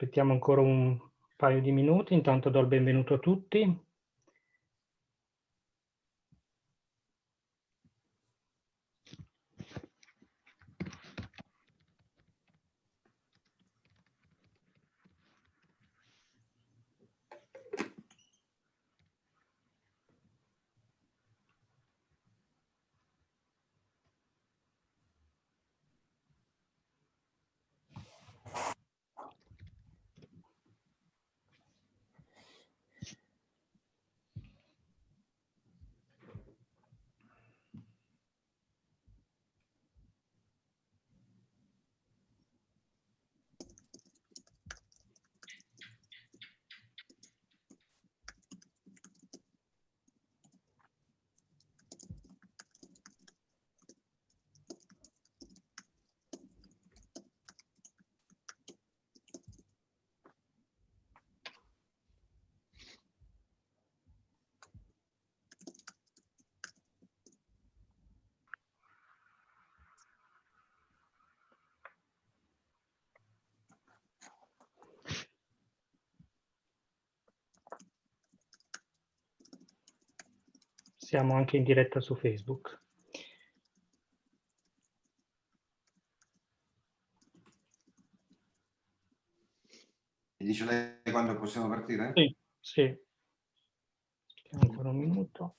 Aspettiamo ancora un paio di minuti, intanto do il benvenuto a tutti. Siamo anche in diretta su Facebook. Mi dice lei quando possiamo partire? Sì, sì. Ancora un minuto.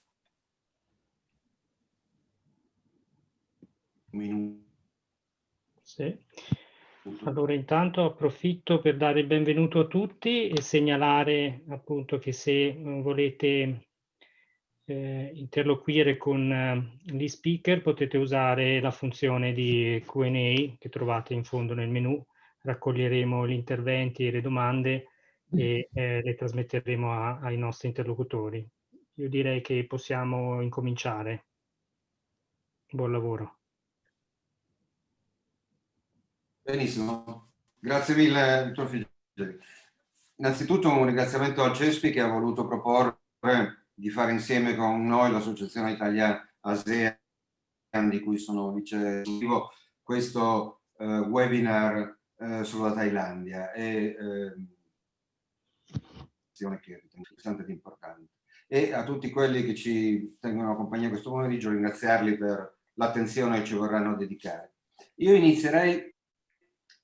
Un minuto. Sì. Allora intanto approfitto per dare il benvenuto a tutti e segnalare appunto che se volete eh, interloquire con eh, gli speaker potete usare la funzione di Q&A che trovate in fondo nel menu. Raccoglieremo gli interventi e le domande e eh, le trasmetteremo a, ai nostri interlocutori. Io direi che possiamo incominciare. Buon lavoro. Benissimo, grazie mille dottor Figeli. Innanzitutto un ringraziamento al CESPI che ha voluto proporre di fare insieme con noi l'Associazione Italia ASEAN, di cui sono vice questo eh, webinar eh, sulla Thailandia. È eh, che ritengo interessante ed importante. E a tutti quelli che ci tengono compagnia questo pomeriggio ringraziarli per l'attenzione che ci vorranno dedicare. Io inizierei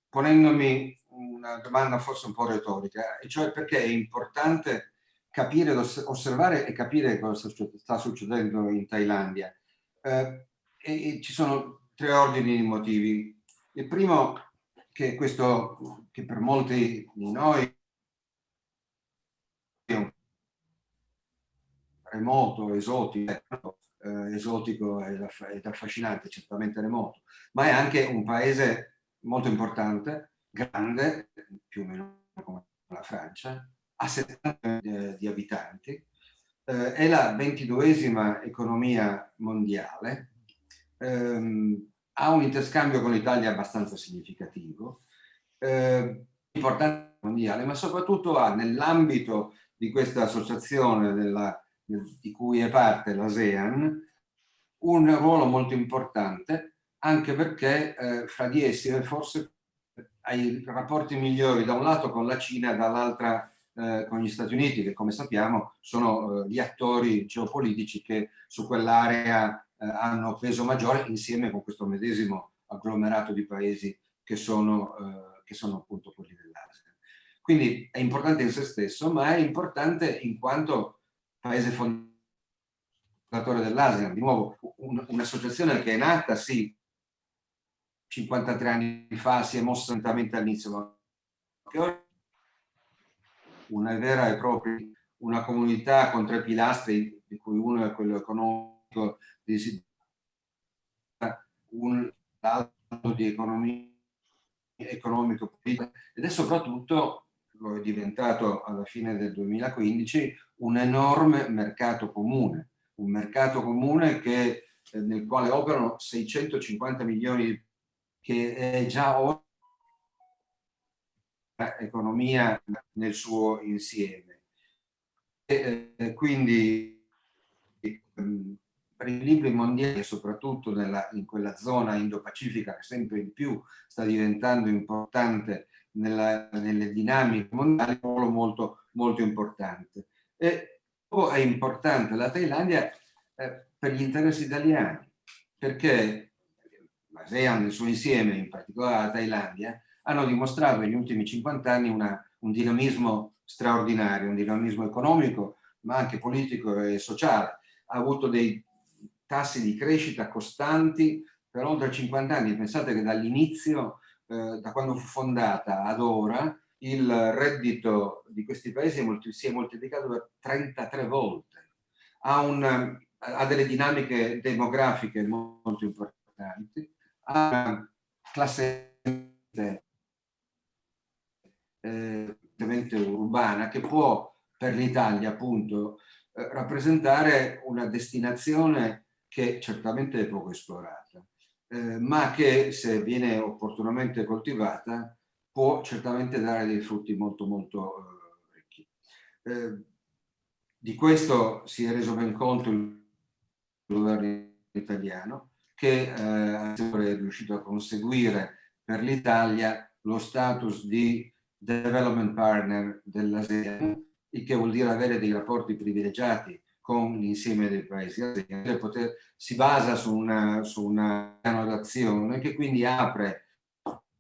ponendomi una domanda forse un po' retorica, e cioè perché è importante capire, osservare e capire cosa sta succedendo in Thailandia. Eh, e, e ci sono tre ordini di motivi. Il primo, che questo, che per molti di noi è un remoto, esotico, eh, esotico ed affascinante, certamente remoto, ma è anche un paese molto importante, grande, più o meno come la Francia, a 70 eh, di abitanti, eh, è la ventiduesima economia mondiale, ehm, ha un interscambio con l'Italia abbastanza significativo, eh, importante mondiale, ma soprattutto ha nell'ambito di questa associazione della, di cui è parte l'ASEAN un ruolo molto importante anche perché eh, fra di essi forse hai rapporti migliori da un lato con la Cina dall'altra eh, con gli Stati Uniti, che come sappiamo sono eh, gli attori geopolitici che su quell'area eh, hanno peso maggiore insieme con questo medesimo agglomerato di paesi che sono, che sono appunto quelli dell'Asia. Quindi è importante in se stesso, ma è importante in quanto paese fondatore dell'Asia. Di nuovo, un'associazione che è nata, sì, 53 anni fa, si è mossa lentamente all'inizio, ma che ora una vera e propria una comunità con tre pilastri, di cui uno è quello economico, un altro di economia economico ed è soprattutto, lo è diventato alla fine del 2015, un enorme mercato comune, un mercato comune che, eh, nel quale operano 650 milioni che è già oggi economia nel suo insieme. E, eh, quindi ehm, per i libri mondiali, soprattutto nella, in quella zona Indo-Pacifica che sempre in più sta diventando importante nella, nelle dinamiche mondiali un ruolo molto, molto importante. E è importante la Thailandia eh, per gli interessi italiani, perché l'ASEAN nel suo insieme, in particolare la Thailandia, hanno dimostrato negli ultimi 50 anni una, un dinamismo straordinario, un dinamismo economico, ma anche politico e sociale. Ha avuto dei tassi di crescita costanti per oltre 50 anni. Pensate che dall'inizio, eh, da quando fu fondata ad ora, il reddito di questi paesi si è moltiplicato per 33 volte. Ha, un, ha delle dinamiche demografiche molto importanti, ha classe eh, urbana che può per l'Italia appunto eh, rappresentare una destinazione che certamente è poco esplorata, eh, ma che se viene opportunamente coltivata può certamente dare dei frutti molto molto eh, ricchi. Eh, di questo si è reso ben conto il governo italiano che eh, è riuscito a conseguire per l'Italia lo status di development partner dell'ASEAN, il che vuol dire avere dei rapporti privilegiati con l'insieme dei paesi ASEAN, poter, si basa su una, su una d'azione che quindi apre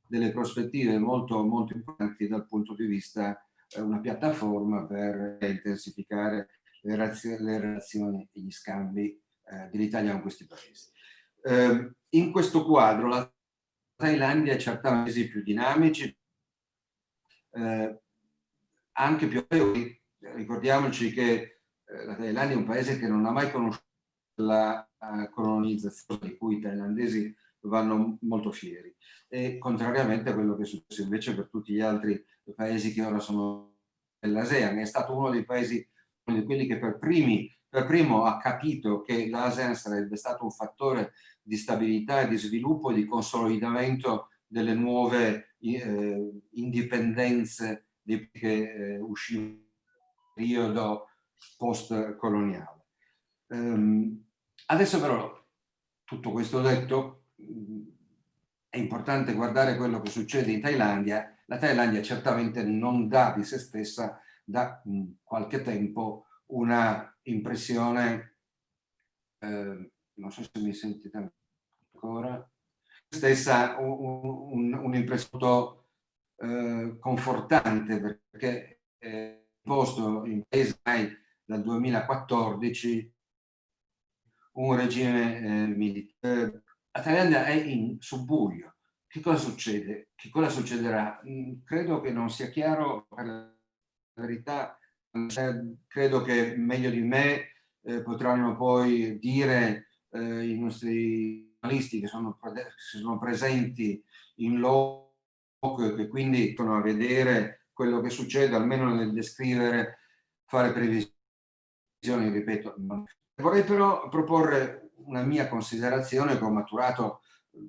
delle prospettive molto, molto importanti dal punto di vista eh, una piattaforma per intensificare le, le relazioni e gli scambi eh, dell'Italia con questi paesi. Eh, in questo quadro la Thailandia è certamente più dinamici, eh, anche più ricordiamoci che eh, la Thailandia è un paese che non ha mai conosciuto la uh, colonizzazione di cui i thailandesi vanno molto fieri. E contrariamente a quello che è successo invece per tutti gli altri paesi che ora sono nell'ASEAN è stato uno dei paesi uno che per primi per primo ha capito che l'ASEAN sarebbe stato un fattore di stabilità e di sviluppo e di consolidamento delle nuove eh, indipendenze che eh, uscivano dal periodo post-coloniale. Um, adesso però, tutto questo detto, è importante guardare quello che succede in Thailandia. La Thailandia certamente non dà di se stessa da qualche tempo una impressione, eh, non so se mi sentite ancora, stessa un'impressione un, un eh, confortante perché è posto in paese dal 2014 un regime eh, militare. La Thailandia è in subbuglio. Che cosa succede? Che cosa succederà? Mm, credo che non sia chiaro per la verità, credo che meglio di me eh, potranno poi dire eh, i nostri giornalisti che sono, sono presenti in loco e che quindi sono a vedere quello che succede, almeno nel descrivere, fare previsioni, ripeto. Vorrei però proporre una mia considerazione che ho maturato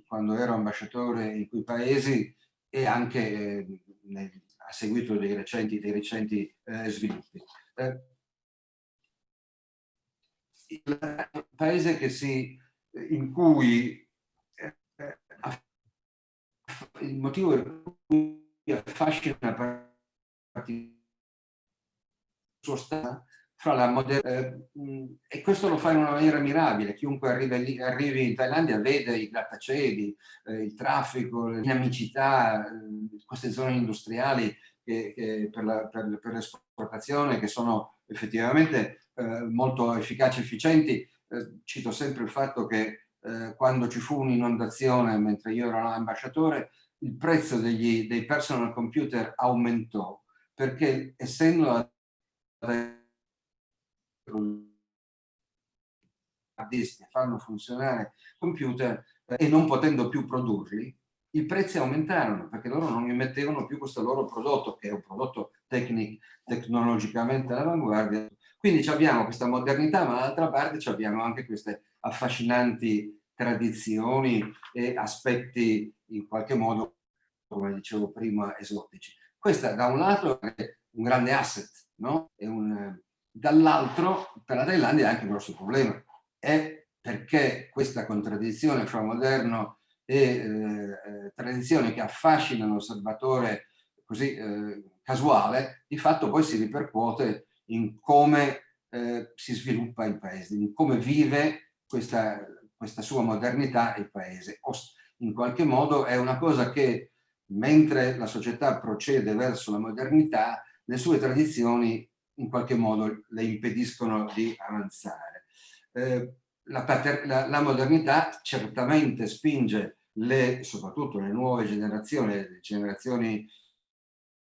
quando ero ambasciatore in quei paesi e anche eh, nel, a seguito dei recenti, dei recenti eh, sviluppi. Eh, il paese che si in cui eh, il motivo per cui affascina suo stato fra la moderna eh, e questo lo fa in una maniera mirabile. Chiunque arrivi, arrivi in Thailandia vede i grattacieli eh, il traffico, le dinamicità eh, queste zone industriali che, che per l'esportazione che sono effettivamente eh, molto efficaci e efficienti eh, cito sempre il fatto che eh, quando ci fu un'inondazione mentre io ero ambasciatore, il prezzo degli, dei personal computer aumentò perché essendo a disk fanno funzionare computer eh, e non potendo più produrli, i prezzi aumentarono perché loro non emettevano più questo loro prodotto, che è un prodotto tecnic, tecnologicamente all'avanguardia, quindi abbiamo questa modernità, ma dall'altra parte abbiamo anche queste affascinanti tradizioni e aspetti in qualche modo, come dicevo prima, esotici. Questa da un lato è un grande asset, no? dall'altro per la Thailandia è anche un grosso problema, è perché questa contraddizione fra moderno e eh, eh tradizione che affascina l'osservatore così eh, casuale, di fatto poi si ripercuote in come eh, si sviluppa il paese, in come vive questa, questa sua modernità il paese. In qualche modo è una cosa che mentre la società procede verso la modernità, le sue tradizioni in qualche modo le impediscono di avanzare. Eh, la, la, la, modernità certamente spinge le, soprattutto le nuove generazioni, le generazioni,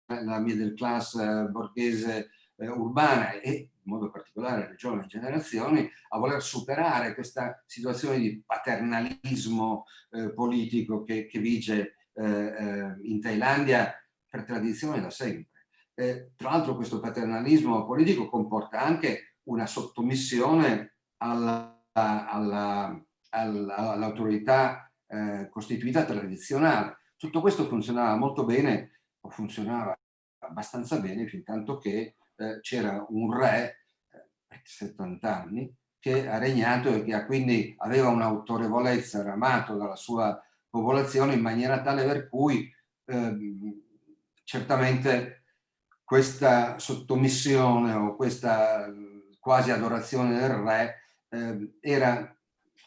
la middle class eh, borghese eh, urbana e in modo particolare le giovani generazioni, a voler superare questa situazione di paternalismo eh, politico che, che vige eh, eh, in Thailandia per tradizione da sempre. Eh, tra l'altro questo paternalismo politico comporta anche una sottomissione all'autorità all eh, costituita tradizionale. Tutto questo funzionava molto bene, o funzionava abbastanza bene, fin tanto che eh, c'era un re, eh, 70 anni, che ha regnato e che quindi aveva un'autorevolezza, era amato dalla sua popolazione in maniera tale per cui ehm, certamente questa sottomissione o questa quasi adorazione del re eh, era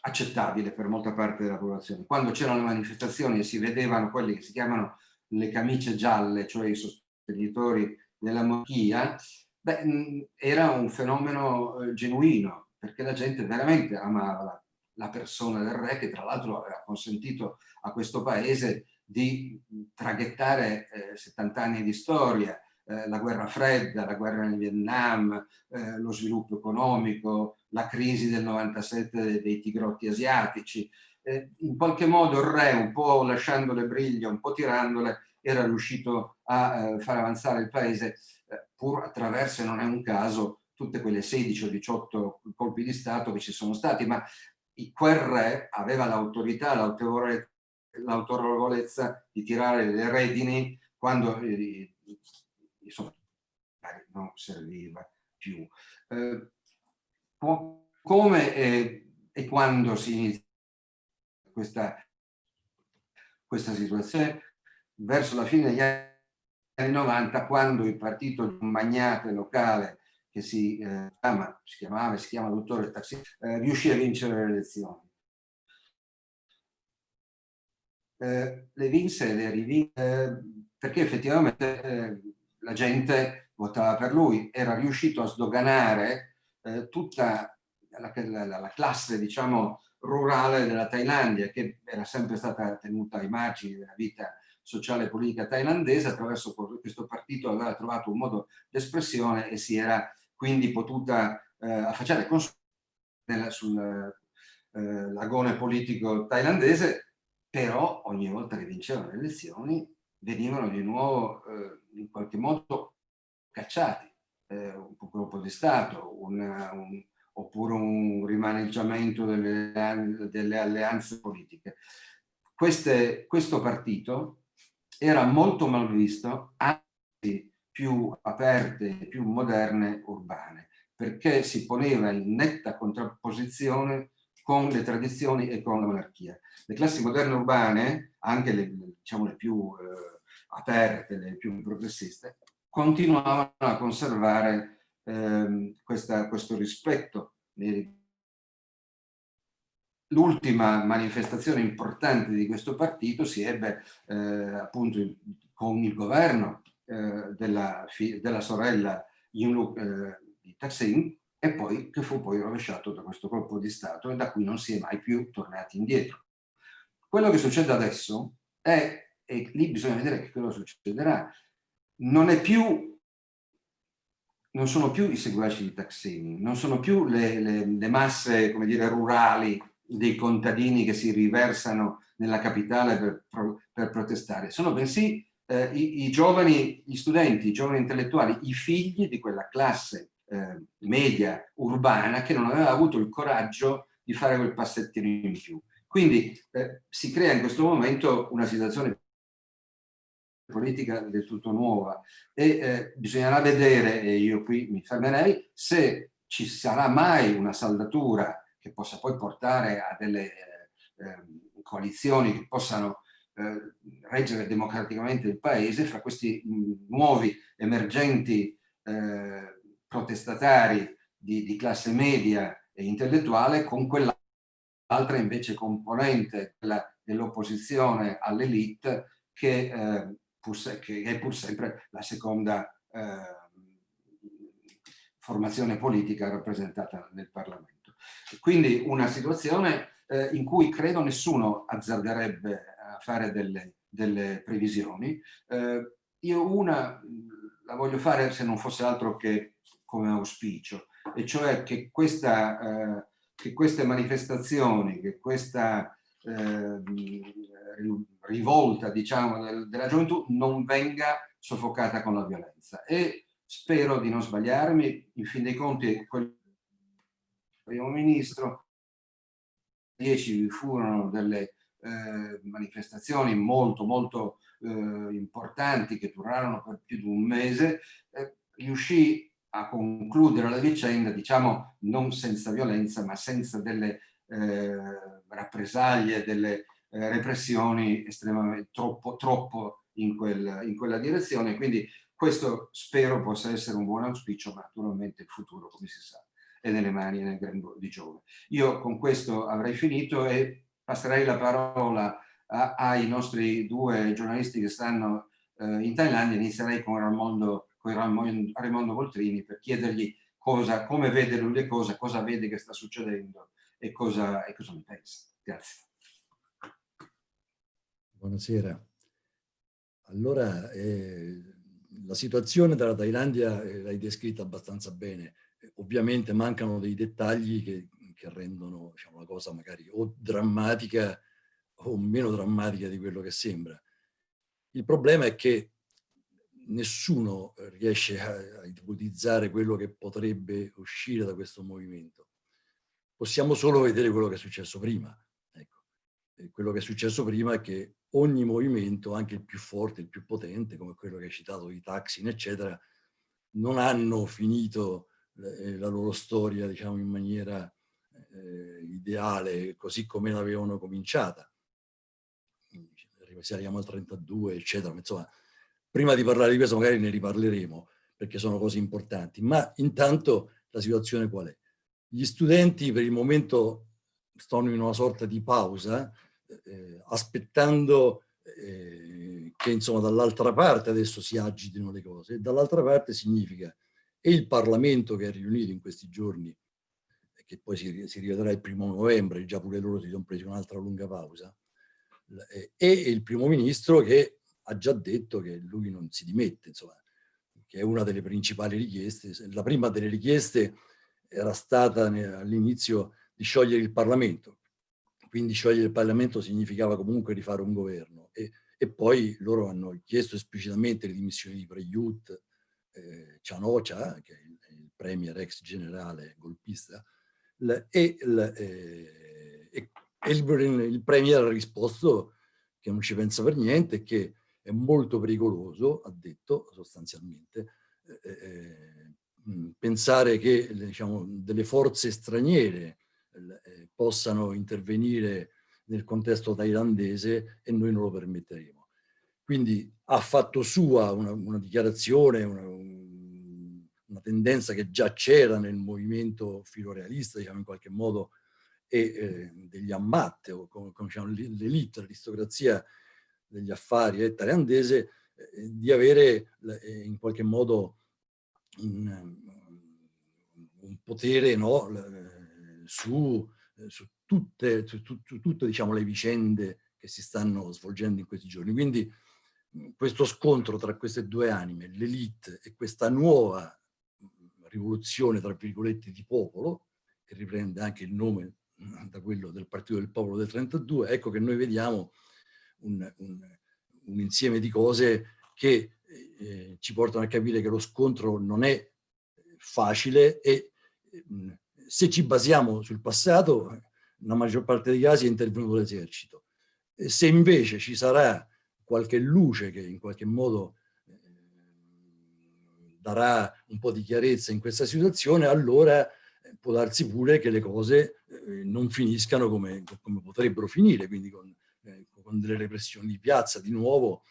accettabile per molta parte della popolazione. Quando c'erano le manifestazioni e si vedevano quelli che si chiamano le camicie gialle, cioè i sostenitori della monarchia, beh, era un fenomeno eh, genuino, perché la gente veramente amava la, la persona del re, che tra l'altro aveva consentito a questo paese di traghettare eh, 70 anni di storia, eh, la guerra fredda, la guerra in Vietnam, eh, lo sviluppo economico, la crisi del 97 dei tigrotti asiatici. Eh, in qualche modo il re, un po' lasciando le briglie, un po' tirandole, era riuscito a eh, far avanzare il paese eh, pur attraverso, e non è un caso, tutte quelle 16 o 18 colpi di Stato che ci sono stati, ma quel re aveva l'autorità, l'autorevolezza di tirare le redini quando eh, non serviva più. Eh, come e, e quando si inizia questa, questa situazione? Verso la fine degli anni 90 quando il partito di un magnate locale che si, eh, chiama, si chiamava e si chiama dottore Taxi, eh, riuscì a vincere le elezioni. Eh, le vinse e le rivinse eh, perché effettivamente eh, la gente votava per lui, era riuscito a sdoganare eh, tutta la, la, la, classe, diciamo, rurale della Thailandia, che era sempre stata tenuta ai margini della vita sociale e politica thailandese, attraverso questo partito aveva trovato un modo d'espressione e si era quindi potuta eh, affacciare con sul eh, politico thailandese, però ogni volta che vincevano le elezioni venivano di nuovo eh, in qualche modo cacciati, eh, un colpo di Stato, una, un, oppure un rimaneggiamento delle, delle alleanze politiche. Queste, questo partito era molto mal visto, anzi più aperte, più moderne, urbane, perché si poneva in netta contrapposizione con le tradizioni e con la monarchia. Le classi moderne urbane, anche le, diciamo, le più eh, aperte, le più progressiste, continuavano a conservare eh, questa, questo rispetto nei L'ultima manifestazione importante di questo partito si ebbe eh, appunto con il governo eh, della, della, sorella Yingluck eh, di Taksin e poi che fu poi rovesciato da questo colpo di Stato e da cui non si è mai più tornati indietro. Quello che succede adesso è, e lì bisogna vedere che cosa succederà, non è più non sono più i seguaci di Taksin, non sono più le, le, le masse, dire, rurali dei contadini che si riversano nella capitale per, per protestare, sono bensì eh, i, i, giovani, gli studenti, i giovani intellettuali, i figli di quella classe eh, media urbana che non aveva avuto il coraggio di fare quel passettino in più. Quindi eh, si crea in questo momento una situazione politica del tutto nuova e eh, bisognerà vedere, e io qui mi fermerei, se ci sarà mai una saldatura che possa poi portare a delle eh, ehm, coalizioni che possano eh, reggere democraticamente il paese fra questi nuovi emergenti eh, protestatari di, di, classe media e intellettuale con quell'altra invece componente dell'opposizione all'elite che, eh, che, è pur sempre la seconda eh, formazione politica rappresentata nel Parlamento. Quindi una situazione eh, in cui credo nessuno azzarderebbe a fare delle, delle previsioni. Eh, io una la voglio fare se non fosse altro che come auspicio, e cioè che, questa, eh, che queste manifestazioni, che questa eh, rivolta diciamo, del, della gioventù non venga soffocata con la violenza. E spero di non sbagliarmi, in fin dei conti quel primo ministro 2010 vi furono delle eh, manifestazioni molto molto eh, importanti che durarono per più di un mese, eh, riuscì a concludere la vicenda, diciamo non senza violenza, ma senza delle eh, rappresaglie, delle eh, repressioni estremamente troppo, troppo in, quel, in quella direzione. Quindi questo spero possa essere un buon auspicio, ma naturalmente il futuro, come si sa, è nelle mani e nel grembo di Giove. Io con questo avrei finito e passerei la parola a, ai nostri due giornalisti che stanno eh, in Thailandia. Inizierei con Raimondo, con Raimondo Voltrini per chiedergli cosa, come vede lui le cose, cosa vede che sta succedendo e cosa, e cosa ne pensa. Grazie. Buonasera. Allora, eh, la situazione della Thailandia eh, l'hai descritta abbastanza bene ovviamente mancano dei dettagli che, che rendono diciamo, la cosa magari o drammatica o meno drammatica di quello che sembra. Il problema è che nessuno riesce a, a ipotizzare quello che potrebbe uscire da questo movimento. Possiamo solo vedere quello che è successo prima. Ecco. quello che è successo prima è che ogni movimento, anche il più forte, il più potente, come quello che hai citato, i Taksin, eccetera, non hanno finito la loro storia diciamo in maniera eh, ideale così come l'avevano cominciata. Se arriviamo al 32 eccetera insomma prima di parlare di questo magari ne riparleremo perché sono cose importanti. Ma intanto la situazione qual è? gli studenti per il momento stanno in una sorta di pausa eh, aspettando eh, che dall'altra parte adesso si agitino le cose. Dall'altra parte significa e il Parlamento che è riunito in questi giorni, che poi si, si rivedrà il primo novembre, già pure loro si sono presi un'altra lunga pausa, e il primo ministro che ha già detto che lui non si dimette, insomma, che è una delle principali richieste. La prima delle richieste era stata all'inizio di sciogliere il Parlamento, quindi sciogliere il Parlamento significava comunque rifare un governo e, e poi loro hanno chiesto esplicitamente le dimissioni di Preyut, eh, Cianocia, che è il, il, premier ex generale golpista, e, il, eh, e il, il, premier ha risposto che non ci pensa per niente, che è molto pericoloso, ha detto sostanzialmente, eh, eh pensare che diciamo, delle forze straniere eh, possano intervenire nel contesto thailandese e noi non lo permetteremo. Quindi ha fatto sua una, una dichiarazione, una, una, tendenza che già c'era nel movimento filorealista, diciamo in qualche modo, e eh, degli ammatte, o come, come diciamo, l'elite, l'aristocrazia degli affari eh, eh, di avere eh, in qualche modo un, un potere no, su, su, tutte, su, su tutte diciamo, le vicende che si stanno svolgendo in questi giorni. Quindi questo scontro tra queste due anime, l'elite e questa nuova rivoluzione, tra virgolette, di popolo, che riprende anche il nome da quello del Partito del Popolo del 32, ecco che noi vediamo un, un, un insieme di cose che eh, ci portano a capire che lo scontro non è facile e eh, se ci basiamo sul passato, nella maggior parte dei casi è intervenuto l'esercito. Se invece ci sarà qualche luce che in qualche modo eh, darà un po' di chiarezza in questa situazione, allora eh, può darsi pure che le cose eh, non finiscano come, come potrebbero finire, quindi con, con delle repressioni di piazza di nuovo,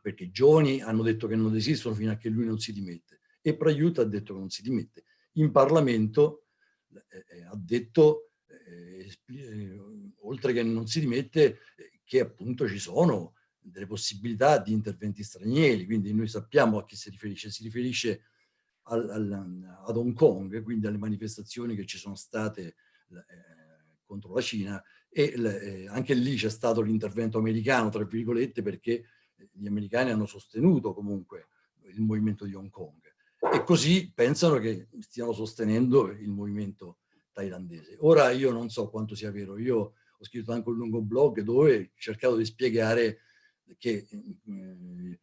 perché i giovani hanno detto che non desistono fino a che lui non si dimette e Praiuta ha detto che non si dimette. In Parlamento eh, ha detto, eh, eh, oltre che non si dimette, che appunto ci sono delle possibilità di interventi stranieri, quindi noi sappiamo a chi si riferisce, si riferisce al, al, ad Hong Kong, quindi alle manifestazioni che ci sono state eh, contro la Cina e eh, anche lì c'è stato l'intervento americano, tra virgolette, perché gli americani hanno sostenuto comunque il movimento di Hong Kong e così pensano che stiano sostenendo il movimento thailandese. Ora io non so quanto sia vero, io ho scritto anche un lungo blog dove ho cercato di spiegare che eh,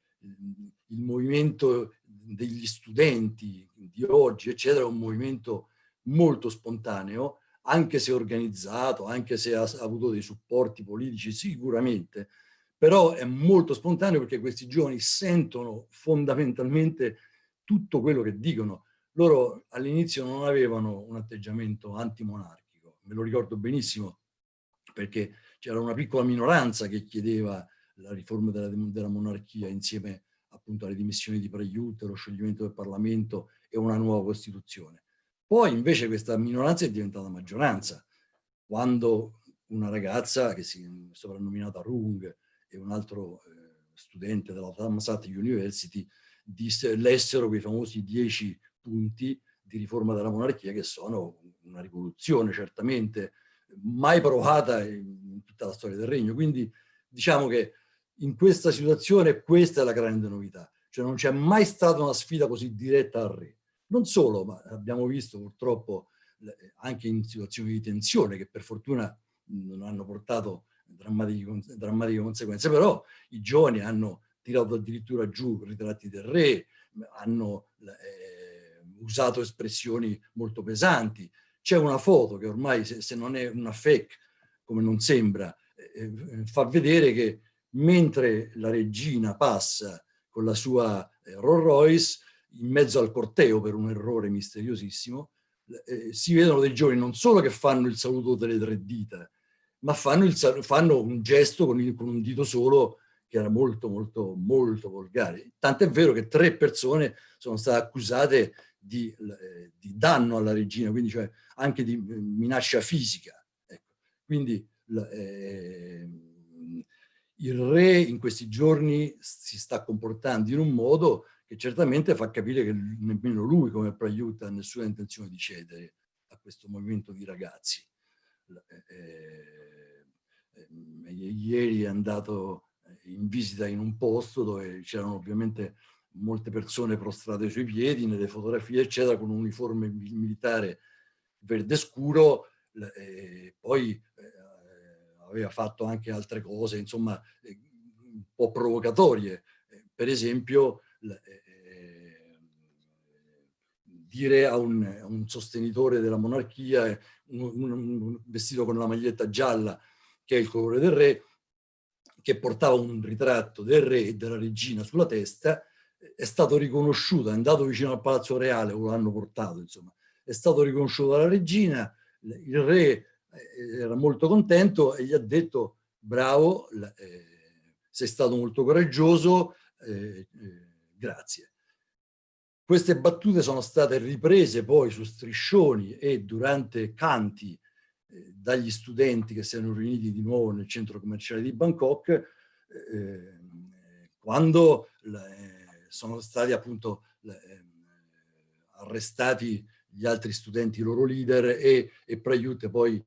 il movimento degli studenti di oggi, eccetera, è un movimento molto spontaneo, anche se organizzato, anche se ha, avuto dei supporti politici sicuramente, però è molto spontaneo perché questi giovani sentono fondamentalmente tutto quello che dicono. Loro all'inizio non avevano un atteggiamento antimonarchico, me lo ricordo benissimo, perché c'era una piccola minoranza che chiedeva la riforma della, della monarchia insieme appunto alle dimissioni di Pregliute, lo scioglimento del Parlamento e una nuova Costituzione. Poi invece questa minoranza è diventata maggioranza, quando una ragazza che si è soprannominata Rung e un altro eh, studente della Thammasat University lessero quei famosi dieci punti di riforma della monarchia che sono una rivoluzione certamente mai provata in tutta la storia del regno. Quindi diciamo che in questa situazione questa è la grande novità, cioè non c'è mai stata una sfida così diretta al re. Non solo, ma abbiamo visto purtroppo anche in situazioni di tensione che per fortuna non hanno portato drammatiche, drammatiche conseguenze, però i giovani hanno tirato addirittura giù ritratti del re, hanno eh, usato espressioni molto pesanti. C'è una foto che ormai, se, se, non è una fake, come non sembra, eh, eh fa vedere che mentre la regina passa con la sua eh, Rolls Royce in mezzo al corteo per un errore misteriosissimo, eh, si vedono dei giovani non solo che fanno il saluto delle tre dita, ma fanno, il, fanno un gesto con, il, con, un dito solo che era molto, molto, molto volgare. Tant'è vero che tre persone sono state accusate di, eh, di danno alla regina, quindi cioè anche di eh, minaccia fisica. Ecco. Quindi eh, il re in questi giorni si sta comportando in un modo che certamente fa capire che nemmeno lui come Praiuta ha nessuna intenzione di cedere a questo movimento di ragazzi. Eh, eh, eh ieri è andato in visita in un posto dove c'erano ovviamente molte persone prostrate sui piedi, nelle fotografie eccetera, con un uniforme militare verde scuro, poi aveva fatto anche altre cose, insomma, eh, un po' provocatorie. Eh, per esempio, eh, dire a un, un, sostenitore della monarchia, un, un, vestito con la maglietta gialla, che è il colore del re, che portava un ritratto del re e della regina sulla testa, è stato riconosciuto, è andato vicino al Palazzo Reale, o l'hanno portato, insomma, è stato riconosciuto dalla regina, il re era molto contento e gli ha detto bravo, eh, sei stato molto coraggioso, eh, grazie. Queste battute sono state riprese poi su striscioni e durante canti dagli studenti che si erano riuniti di nuovo nel centro commerciale di Bangkok eh, quando eh, sono stati appunto eh, arrestati gli altri studenti, i loro leader e, e Prayut poi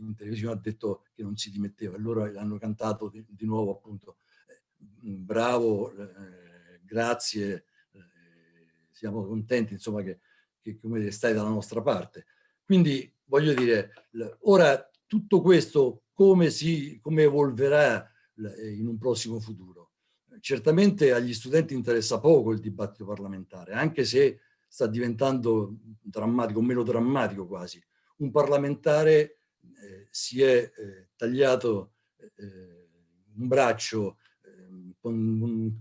in televisione ha detto che non si dimetteva loro hanno cantato di, di nuovo appunto bravo, eh, grazie, eh, siamo contenti insomma che, che come stai dalla nostra parte. Quindi voglio dire, ora tutto questo come, si, come evolverà in un prossimo futuro? Certamente agli studenti interessa poco il dibattito parlamentare, anche se sta diventando drammatico, meno drammatico quasi. Un parlamentare eh, si è eh, tagliato eh, un braccio ehm, con un,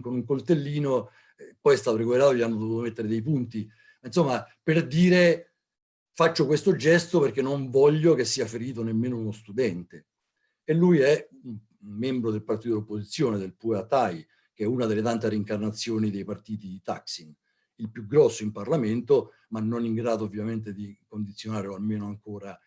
con, un, coltellino, eh, poi è stato recuperato, gli hanno dovuto mettere dei punti. Insomma, per dire faccio questo gesto perché non voglio che sia ferito nemmeno uno studente. E lui è membro del partito dell'opposizione, del Puatai, che è una delle tante rincarnazioni dei partiti di Taksin, il più grosso in Parlamento, ma non in grado ovviamente di condizionare o almeno ancora eh,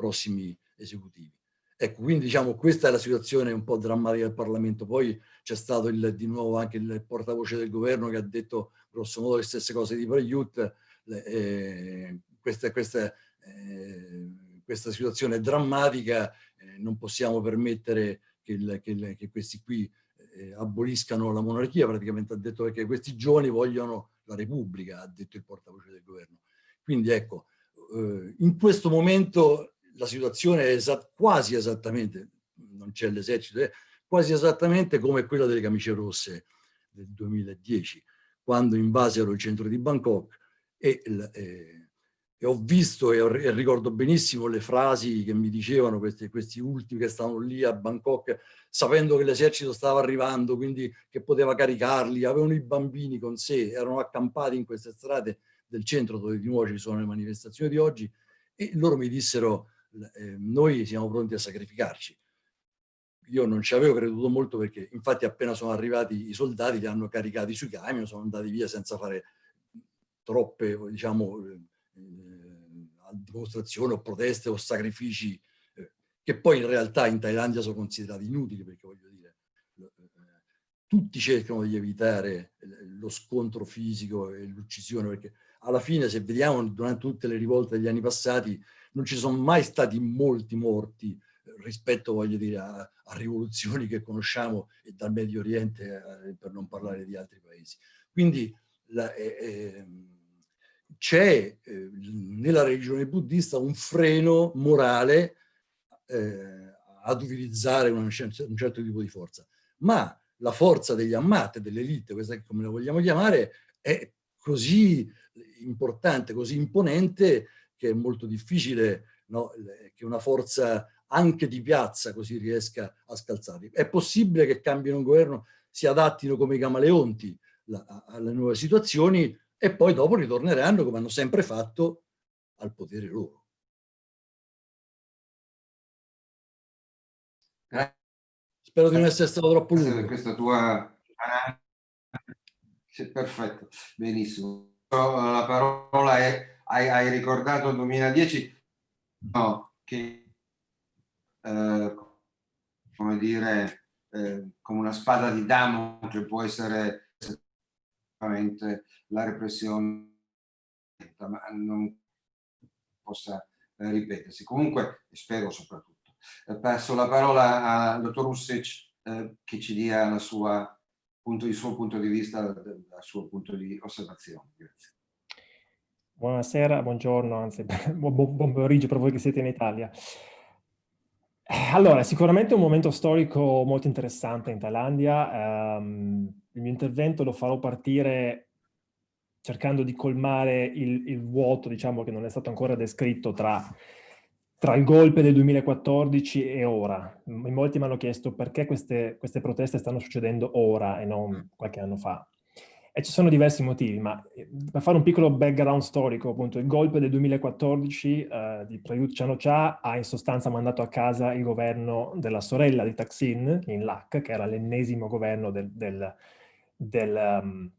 prossimi esecutivi. Ecco, quindi diciamo questa è la situazione un po' drammatica del Parlamento. Poi c'è stato il, di nuovo anche il portavoce del governo che ha detto grosso modo le stesse cose di Praiut. Eh, questa, questa, eh, questa, situazione è drammatica, eh, non possiamo permettere che, il, che, il, che questi qui eh, aboliscano la monarchia, praticamente ha detto perché questi giovani vogliono la Repubblica, ha detto il portavoce del governo. Quindi ecco, eh, in questo momento la situazione è esat quasi esattamente, non c'è l'esercito, è quasi esattamente come quella delle camicie rosse del 2010, quando invasero il centro di Bangkok e, eh, e ho visto e, e, ricordo benissimo le frasi che mi dicevano questi, questi ultimi che stavano lì a Bangkok sapendo che l'esercito stava arrivando, quindi che poteva caricarli, avevano i bambini con sé, erano accampati in queste strade del centro dove di nuovo ci sono le manifestazioni di oggi e loro mi dissero eh, noi siamo pronti a sacrificarci. Io non ci avevo creduto molto perché infatti appena sono arrivati i soldati li hanno caricati sui camion, sono andati via senza fare troppe diciamo, eh, dimostrazioni o proteste o sacrifici che poi in realtà in Thailandia sono considerati inutili perché voglio dire, eh, tutti cercano di evitare lo scontro fisico e l'uccisione perché alla fine se vediamo durante tutte le rivolte degli anni passati non ci sono mai stati molti morti rispetto, voglio dire, a, a rivoluzioni che conosciamo e dal Medio Oriente eh, per non parlare di altri paesi. Quindi eh, eh, c'è eh, nella religione buddista un freno morale eh, ad utilizzare un, un certo tipo di forza. Ma la forza degli ammat, dell'elite, questa come la vogliamo chiamare, è così importante, così imponente che è molto difficile no, che una forza anche di piazza così riesca a scalzarli. È possibile che cambino un governo, si adattino come i camaleonti alle nuove situazioni e poi dopo ritorneranno, come hanno sempre fatto, al potere loro. Spero di non essere stato troppo lungo. Per questa tua... Sì, perfetto, benissimo. La parola è, hai, hai ricordato il 2010, no, che eh, come dire, eh, come una spada di Damocle può essere la repressione, ma non possa ripetersi. Comunque, spero soprattutto passo la parola al dottor Ussic eh, che ci dia sua, punto, il suo punto di vista, il suo punto di osservazione. Grazie. Buonasera, buongiorno, anzi buon, pomeriggio per voi che siete in Italia. Eh, allora, sicuramente un momento storico molto interessante in Thailandia. Um, il mio intervento lo farò partire cercando di colmare il, il vuoto, diciamo, che non è stato ancora descritto tra tra il golpe del 2014 e ora. In molti mi hanno chiesto perché queste, queste, proteste stanno succedendo ora e non qualche anno fa. E ci sono diversi motivi, ma eh, per fare un piccolo background storico, appunto, il golpe del 2014 eh, di Prayut chan cha ha in sostanza mandato a casa il governo della sorella di Taksin, in LAC, che era l'ennesimo governo del, del, del um,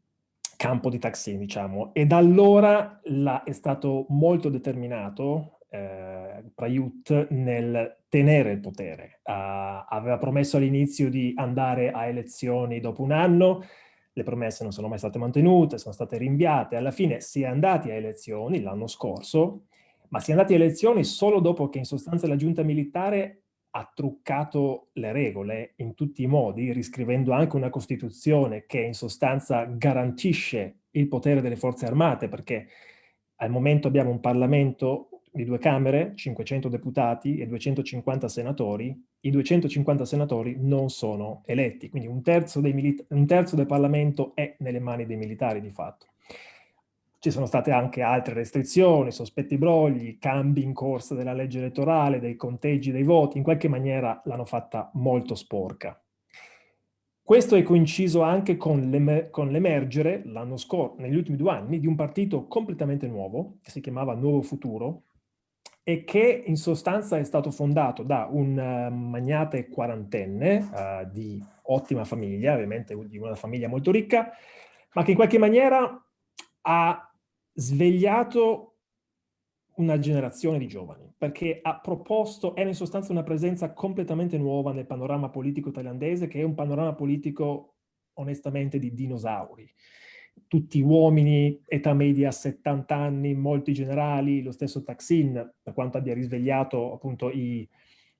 campo di Taksin, diciamo. E da allora la, è stato molto determinato eh, Prayut nel tenere il potere. Uh, aveva promesso all'inizio di andare a elezioni dopo un anno, le promesse non sono mai state mantenute, sono state rinviate, alla fine si è andati a elezioni l'anno scorso, ma si è andati a elezioni solo dopo che in sostanza la giunta militare ha truccato le regole in tutti i modi, riscrivendo anche una Costituzione che in sostanza garantisce il potere delle forze armate, perché al momento abbiamo un Parlamento di due Camere, 500 deputati e 250 senatori, i 250 senatori non sono eletti, quindi un terzo, un terzo del Parlamento è nelle mani dei militari di fatto. Ci sono state anche altre restrizioni, sospetti brogli, cambi in corsa della legge elettorale, dei conteggi dei voti, in qualche maniera l'hanno fatta molto sporca. Questo è coinciso anche con l'emergere l'anno scorso, negli ultimi due anni, di un partito completamente nuovo, che si chiamava Nuovo Futuro, e che in sostanza è stato fondato da un uh, magnate quarantenne uh, di ottima famiglia, ovviamente di una famiglia molto ricca, ma che in qualche maniera ha svegliato una generazione di giovani, perché ha proposto, era in sostanza una presenza completamente nuova nel panorama politico thailandese, che è un panorama politico onestamente di dinosauri tutti uomini, età media 70 anni, molti generali, lo stesso Taksin, per quanto abbia risvegliato appunto i,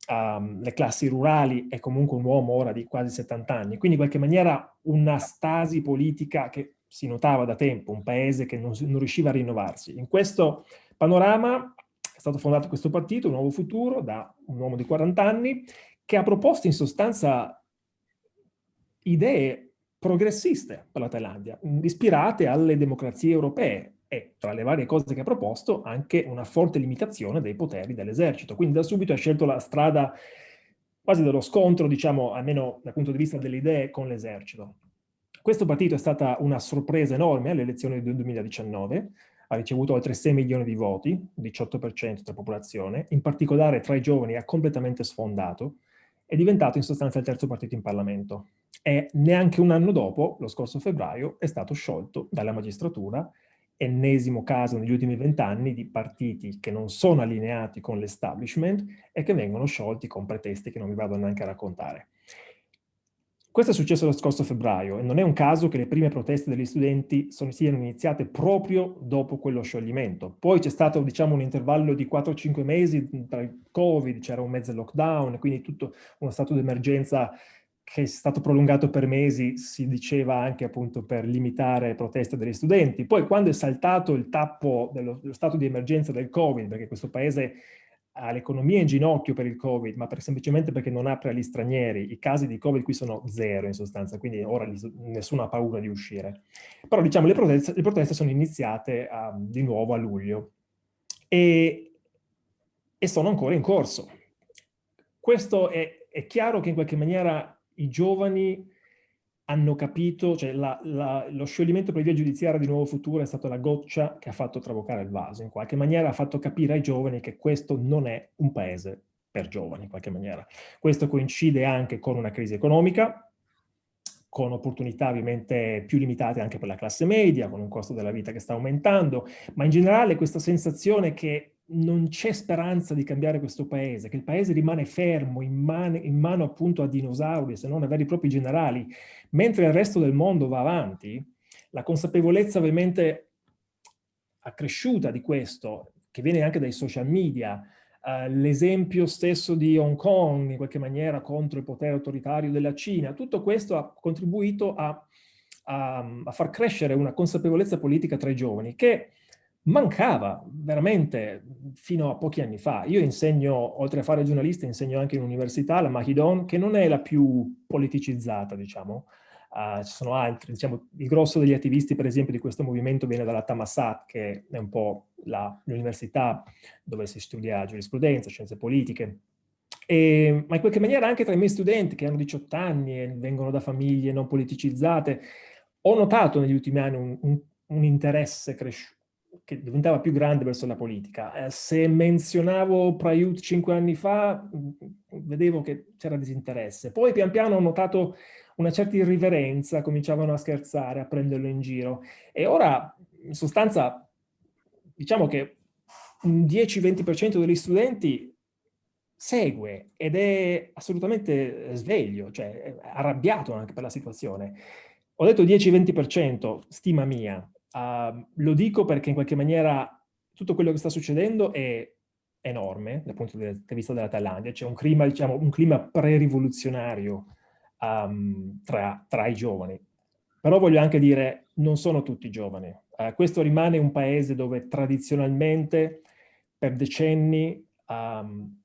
um, le classi rurali, è comunque un uomo ora di quasi 70 anni. Quindi in qualche maniera una stasi politica che si notava da tempo, un paese che non, non riusciva a rinnovarsi. In questo panorama è stato fondato questo partito, un nuovo futuro, da un uomo di 40 anni, che ha proposto in sostanza idee progressiste per la Thailandia, ispirate alle democrazie europee e, tra le varie cose che ha proposto, anche una forte limitazione dei poteri dell'esercito. Quindi da subito ha scelto la strada quasi dello scontro, diciamo, almeno dal punto di vista delle idee, con l'esercito. Questo partito è stata una sorpresa enorme alle elezioni del 2019, ha ricevuto oltre 6 milioni di voti, 18% della popolazione, in particolare tra i giovani ha completamente sfondato, è diventato in sostanza il terzo partito in Parlamento e neanche un anno dopo, lo scorso febbraio, è stato sciolto dalla magistratura, ennesimo caso negli ultimi vent'anni di partiti che non sono allineati con l'establishment e che vengono sciolti con pretesti che non vi vado neanche a raccontare. Questo è successo lo scorso febbraio e non è un caso che le prime proteste degli studenti sono, siano iniziate proprio dopo quello scioglimento. Poi c'è stato diciamo, un intervallo di 4-5 mesi tra il Covid, c'era un mezzo lockdown, quindi tutto uno stato di emergenza che è stato prolungato per mesi, si diceva anche appunto per limitare proteste degli studenti. Poi quando è saltato il tappo dello, dello stato di emergenza del Covid, perché questo paese ha l'economia in ginocchio per il Covid, ma per, semplicemente perché non apre agli stranieri. I casi di Covid qui sono zero in sostanza, quindi ora nessuno ha paura di uscire. Però diciamo le proteste, le proteste sono iniziate uh, di nuovo a luglio e, e, sono ancora in corso. Questo è, è chiaro che in qualche maniera i giovani hanno capito, cioè la, la, lo scioglimento per via giudiziaria di Nuovo Futuro è stata la goccia che ha fatto traboccare il vaso, in qualche maniera ha fatto capire ai giovani che questo non è un paese per giovani, in qualche maniera. Questo coincide anche con una crisi economica, con opportunità ovviamente più limitate anche per la classe media, con un costo della vita che sta aumentando, ma in generale questa sensazione che non c'è speranza di cambiare questo paese, che il paese rimane fermo in, man in mano appunto a dinosauri, se non a veri e propri generali, mentre il resto del mondo va avanti, la consapevolezza ovviamente accresciuta di questo, che viene anche dai social media, uh, l'esempio stesso di Hong Kong, in qualche maniera, contro il potere autoritario della Cina, tutto questo ha contribuito a, a, a far crescere una consapevolezza politica tra i giovani, che mancava veramente fino a pochi anni fa. Io insegno, oltre a fare giornalista, insegno anche in università, la Mahidon, che non è la più politicizzata, diciamo. Uh, ci sono altri, diciamo, il grosso degli attivisti, per esempio, di questo movimento viene dalla Tamasat, che è un po' l'università dove si studia giurisprudenza, scienze politiche. E, ma in qualche maniera anche tra i miei studenti, che hanno 18 anni e vengono da famiglie non politicizzate, ho notato negli ultimi anni un, un, un interesse cresciuto che diventava più grande verso la politica. Eh, se menzionavo Prayut cinque anni fa, mm, vedevo che c'era disinteresse. Poi pian piano ho notato una certa irriverenza, cominciavano a scherzare, a prenderlo in giro. E ora, in sostanza, diciamo che un 10-20% degli studenti segue ed è assolutamente sveglio, cioè arrabbiato anche per la situazione. Ho detto 10-20%, stima mia, Uh, lo dico perché in qualche maniera tutto quello che sta succedendo è enorme dal punto di vista della Thailandia. C'è un clima, diciamo, un clima pre-rivoluzionario um, tra, tra, i giovani. Però voglio anche dire, non sono tutti giovani. Uh, questo rimane un paese dove tradizionalmente, per decenni, um,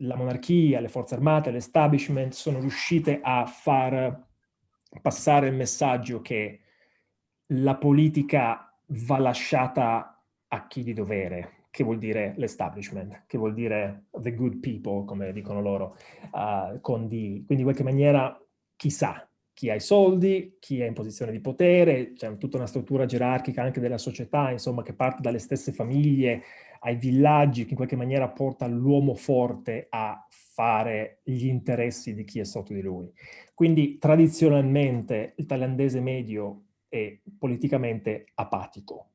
la monarchia, le forze armate, l'establishment sono riuscite a far passare il messaggio che la politica va lasciata a chi di dovere, che vuol dire l'establishment, che vuol dire the good people, come dicono loro, uh, con di, quindi in qualche maniera chissà, chi ha i soldi, chi è in posizione di potere, c'è tutta una struttura gerarchica anche della società, insomma, che parte dalle stesse famiglie ai villaggi, che in qualche maniera porta l'uomo forte a fare gli interessi di chi è sotto di lui. Quindi tradizionalmente il thailandese medio è politicamente apatico.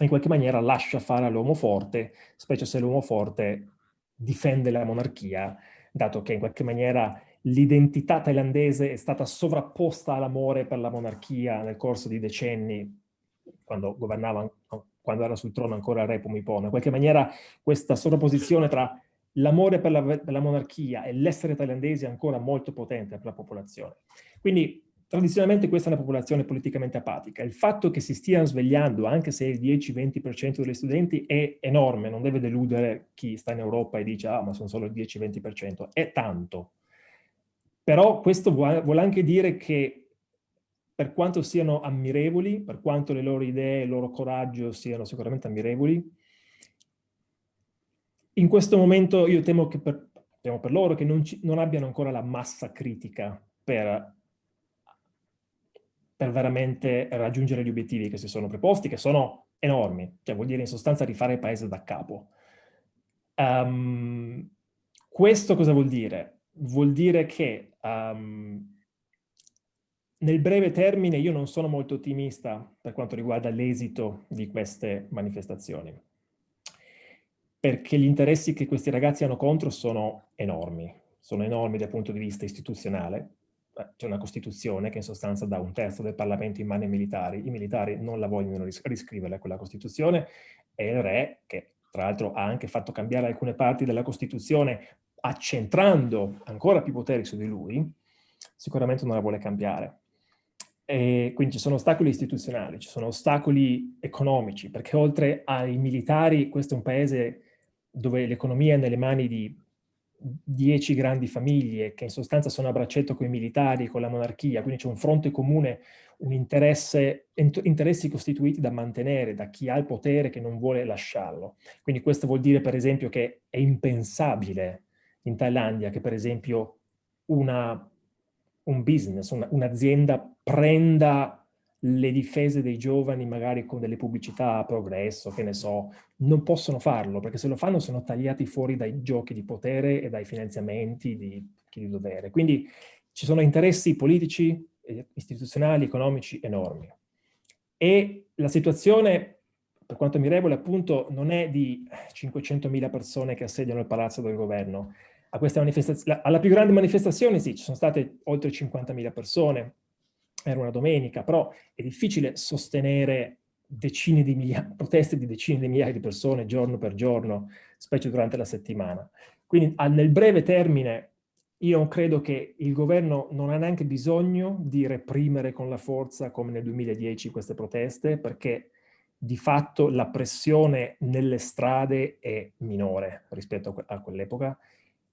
In qualche maniera lascia fare all'uomo forte, specie se l'uomo forte difende la monarchia, dato che in qualche maniera l'identità thailandese è stata sovrapposta all'amore per la monarchia nel corso di decenni, quando governava, quando era sul trono ancora il re Pumipona. In qualche maniera questa sovrapposizione tra l'amore per, per la, monarchia e l'essere thailandese è ancora molto potente per la popolazione. Quindi tradizionalmente questa è una popolazione politicamente apatica. Il fatto che si stiano svegliando, anche se il 10-20% degli studenti, è enorme, non deve deludere chi sta in Europa e dice ah ma sono solo il 10-20%, è tanto. Però questo vuole anche dire che per quanto siano ammirevoli, per quanto le loro idee e il loro coraggio siano sicuramente ammirevoli, in questo momento io temo che per, temo per loro che non, ci, non, abbiano ancora la massa critica per, per veramente raggiungere gli obiettivi che si sono preposti, che sono enormi, cioè vuol dire in sostanza rifare il paese da capo. Um, questo cosa vuol dire? vuol dire che um, nel breve termine io non sono molto ottimista per quanto riguarda l'esito di queste manifestazioni, perché gli interessi che questi ragazzi hanno contro sono enormi, sono enormi dal punto di vista istituzionale, c'è una Costituzione che in sostanza dà un terzo del Parlamento in mano ai militari, i militari non la vogliono ris riscrivere quella Costituzione e il re, che tra l'altro ha anche fatto cambiare alcune parti della Costituzione accentrando ancora più poteri su di lui, sicuramente non la vuole cambiare. E quindi ci sono ostacoli istituzionali, ci sono ostacoli economici, perché oltre ai militari questo è un paese dove l'economia è nelle mani di dieci grandi famiglie che in sostanza sono a braccetto con i militari, con la monarchia, quindi c'è un fronte comune, un interesse, interessi costituiti da mantenere da chi ha il potere che non vuole lasciarlo. Quindi questo vuol dire per esempio che è impensabile in Thailandia che per esempio una, un business, un'azienda un prenda le difese dei giovani magari con delle pubblicità a progresso, che ne so, non possono farlo, perché se lo fanno sono tagliati fuori dai giochi di potere e dai finanziamenti di chi di dovere. Quindi ci sono interessi politici, istituzionali, economici enormi. E la situazione, per quanto mi regola, appunto, non è di 500.000 persone che assediano il palazzo del governo, alla più grande manifestazione sì, ci sono state oltre 50.000 persone, era una domenica, però è difficile sostenere decine di migliaia, proteste di decine di migliaia di persone giorno per giorno, specie durante la settimana. Quindi nel breve termine io credo che il governo non ha neanche bisogno di reprimere con la forza come nel 2010 queste proteste, perché di fatto la pressione nelle strade è minore rispetto a quell'epoca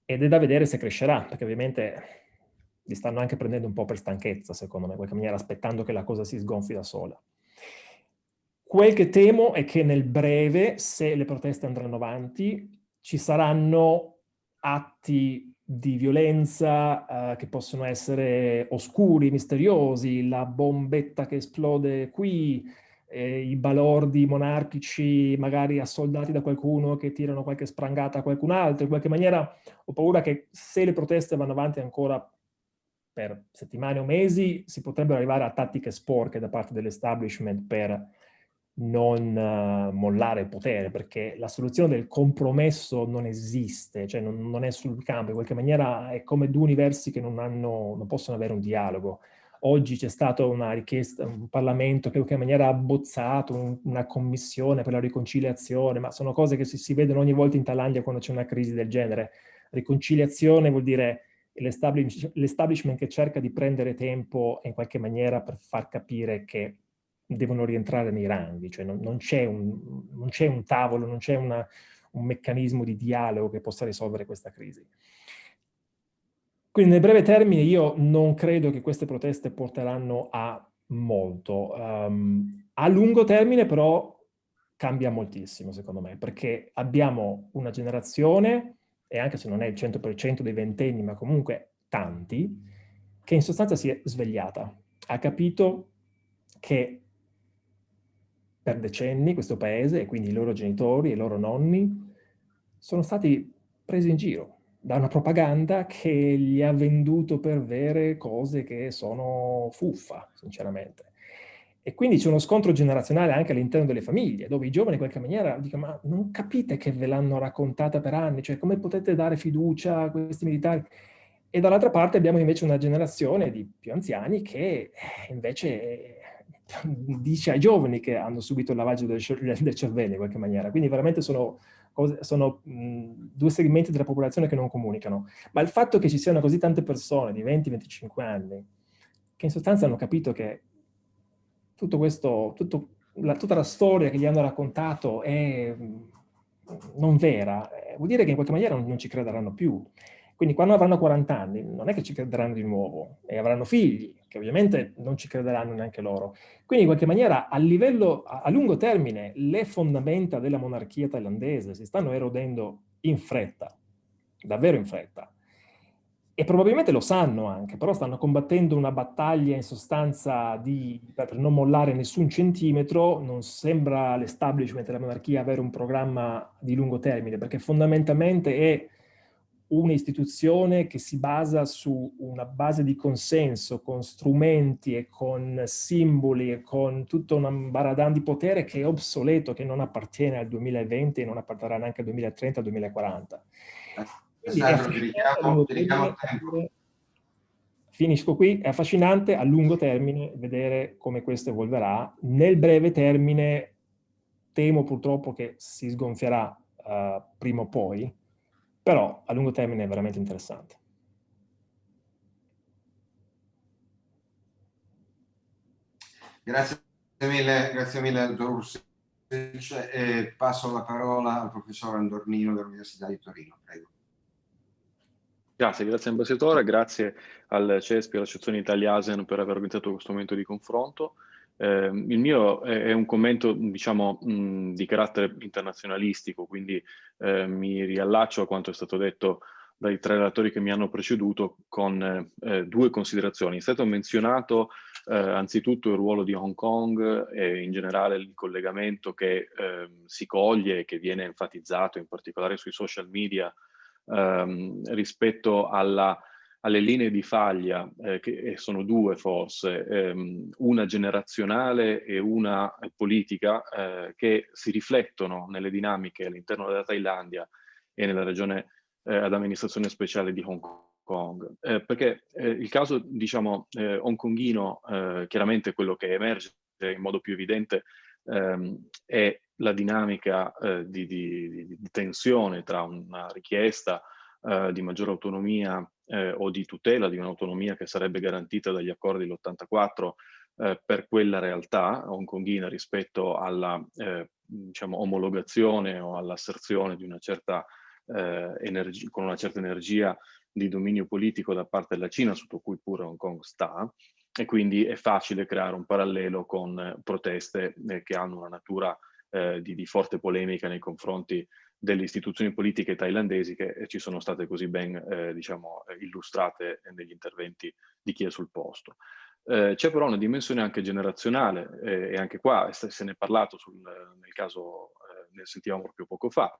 ed è da vedere se crescerà, perché ovviamente li stanno anche prendendo un po' per stanchezza, secondo me, in qualche maniera, aspettando che la cosa si sgonfi da sola. Quel che temo è che nel breve, se le proteste andranno avanti, ci saranno atti di violenza eh, che possono essere oscuri, misteriosi, la bombetta che esplode qui, eh, i balordi monarchici magari assoldati da qualcuno che tirano qualche sprangata a qualcun altro, in qualche maniera ho paura che se le proteste vanno avanti ancora per settimane o mesi si potrebbero arrivare a tattiche sporche da parte dell'establishment per non uh, mollare il potere, perché la soluzione del compromesso non esiste, cioè non, non, è sul campo, in qualche maniera è come due universi che non, hanno, non possono avere un dialogo. Oggi c'è stata una richiesta, un Parlamento che in qualche maniera ha abbozzato un, una commissione per la riconciliazione, ma sono cose che si, si vedono ogni volta in Thailandia quando c'è una crisi del genere. Riconciliazione vuol dire l'establishment che cerca di prendere tempo in qualche maniera per far capire che devono rientrare nei ranghi, cioè non, non c'è un, un, tavolo, non c'è un meccanismo di dialogo che possa risolvere questa crisi. Quindi nel breve termine io non credo che queste proteste porteranno a molto. Um, a lungo termine però cambia moltissimo secondo me, perché abbiamo una generazione, e anche se non è il 100% dei ventenni, ma comunque tanti, che in sostanza si è svegliata. Ha capito che per decenni questo paese, e quindi i loro genitori e i loro nonni, sono stati presi in giro da una propaganda che gli ha venduto per vere cose che sono fuffa, sinceramente. E quindi c'è uno scontro generazionale anche all'interno delle famiglie, dove i giovani in qualche maniera dicono ma non capite che ve l'hanno raccontata per anni, cioè come potete dare fiducia a questi militari? E dall'altra parte abbiamo invece una generazione di più anziani che eh, invece dice ai giovani che hanno subito il lavaggio del, cervello in qualche maniera. Quindi veramente sono, cose, sono due segmenti della popolazione che non comunicano. Ma il fatto che ci siano così tante persone di 20-25 anni che in sostanza hanno capito che tutto questo, tutto, la, tutta la storia che gli hanno raccontato è non vera, eh, vuol dire che in qualche maniera non, non ci crederanno più. Quindi quando avranno 40 anni non è che ci crederanno di nuovo e avranno figli, che ovviamente non ci crederanno neanche loro. Quindi in qualche maniera a livello, a, a lungo termine, le fondamenta della monarchia thailandese si stanno erodendo in fretta, davvero in fretta. E probabilmente lo sanno anche, però stanno combattendo una battaglia in sostanza di, per non mollare nessun centimetro, non sembra l'establishment della monarchia avere un programma di lungo termine, perché fondamentalmente è un'istituzione che si basa su una base di consenso, con strumenti e con simboli e con tutto un baradan di potere che è obsoleto, che non appartiene al 2020 e non apparterrà neanche al 2030 al 2040. Finisco qui, è affascinante a lungo termine vedere come questo evolverà. Nel breve termine temo purtroppo che si sgonfierà uh, prima o poi, però a lungo termine è veramente interessante. Grazie mille, grazie mille dottor Ursic. E passo la parola al professor Andornino dell'Università di Torino. Prego. Grazie, grazie ambasciatore, grazie al CESPI e all'Associazione Italia ASEAN per aver organizzato questo momento di confronto. Eh, il mio è, un commento, diciamo, mh, di carattere internazionalistico, quindi eh, mi riallaccio a quanto è stato detto dai tre relatori che mi hanno preceduto con eh, due considerazioni. È stato menzionato eh, anzitutto il ruolo di Hong Kong e in generale il collegamento che ehm, si coglie e che viene enfatizzato in particolare sui social media ehm, rispetto alla alle linee di faglia, eh, che sono due forse, ehm, una generazionale e una politica, eh, che si riflettono nelle dinamiche all'interno della Thailandia e nella regione eh, ad amministrazione speciale di Hong Kong. Eh, perché eh, il caso, diciamo, eh, hongkongino, chiaramente quello che emerge in modo più evidente ehm, è la dinamica di, di, di, tensione tra una richiesta di maggiore autonomia eh, o di tutela di un'autonomia che sarebbe garantita dagli accordi dell'84 eh, per quella realtà hongkonghina rispetto alla eh, diciamo, omologazione o all'asserzione di una certa eh, energia, con una certa energia di dominio politico da parte della Cina, sotto cui pure Hong Kong sta, e quindi è facile creare un parallelo con proteste eh, che hanno una natura eh, di, di, forte polemica nei confronti delle istituzioni politiche thailandesi che eh, ci sono state così ben eh, diciamo, eh, illustrate negli interventi di chi è sul posto. Eh, C'è però una dimensione anche generazionale eh, e anche qua se ne è parlato sul, nel caso, eh, ne sentivamo proprio poco fa,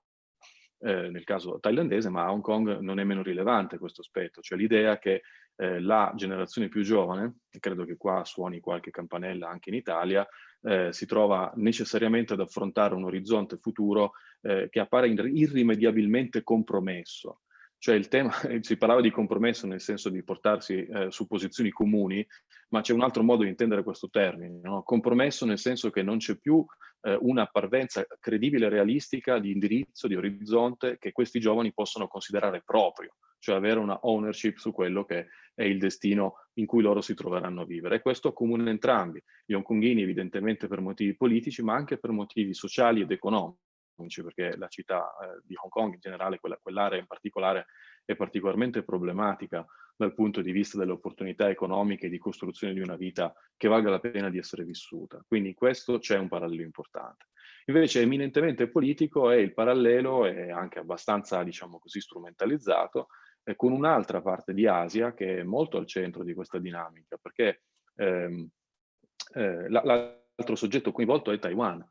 nel caso thailandese, ma a Hong Kong non è meno rilevante questo aspetto, cioè l'idea che la generazione più giovane, e credo che qua suoni qualche campanella anche in Italia, eh, si trova necessariamente ad affrontare un orizzonte futuro eh, che appare irrimediabilmente compromesso. Cioè il tema, si parlava di compromesso nel senso di portarsi eh, su posizioni comuni, ma c'è un altro modo di intendere questo termine. No? Compromesso nel senso che non c'è più eh, una parvenza credibile e realistica di indirizzo, di orizzonte che questi giovani possono considerare proprio cioè avere una ownership su quello che è il destino in cui loro si troveranno a vivere. E questo accomuna entrambi, gli hongkonghini evidentemente per motivi politici, ma anche per motivi sociali ed economici, perché la città eh, di Hong Kong in generale, quella, quell'area in particolare, è particolarmente problematica dal punto di vista delle opportunità economiche di costruzione di una vita che valga la pena di essere vissuta. Quindi in questo c'è un parallelo importante. Invece eminentemente politico è il parallelo, e anche abbastanza, diciamo così, strumentalizzato, eh, con un'altra parte di Asia che è molto al centro di questa dinamica, perché ehm, eh, l'altro soggetto coinvolto è Taiwan,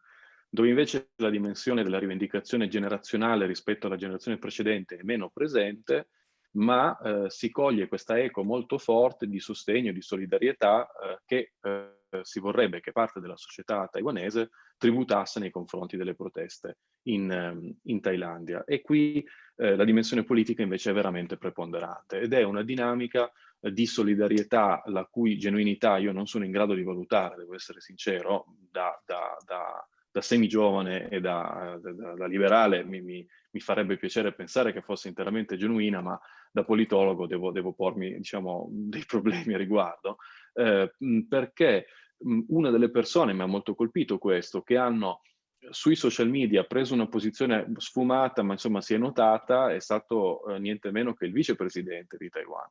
dove invece la dimensione della rivendicazione generazionale rispetto alla generazione precedente è meno presente, ma eh, si coglie questa eco molto forte di sostegno, di solidarietà eh, che eh, si vorrebbe che parte della società taiwanese tributasse nei confronti delle proteste in, ehm, in Thailandia. E qui eh, la dimensione politica invece è veramente preponderante ed è una dinamica eh, di solidarietà la cui genuinità io non sono in grado di valutare, devo essere sincero, da, da, da da semi-giovane e da, liberale mi, mi, mi, farebbe piacere pensare che fosse interamente genuina, ma da politologo devo, devo pormi diciamo, dei problemi a riguardo, eh, perché una delle persone, mi ha molto colpito questo, che hanno sui social media preso una posizione sfumata, ma insomma si è notata, è stato eh, niente meno che il vicepresidente di Taiwan,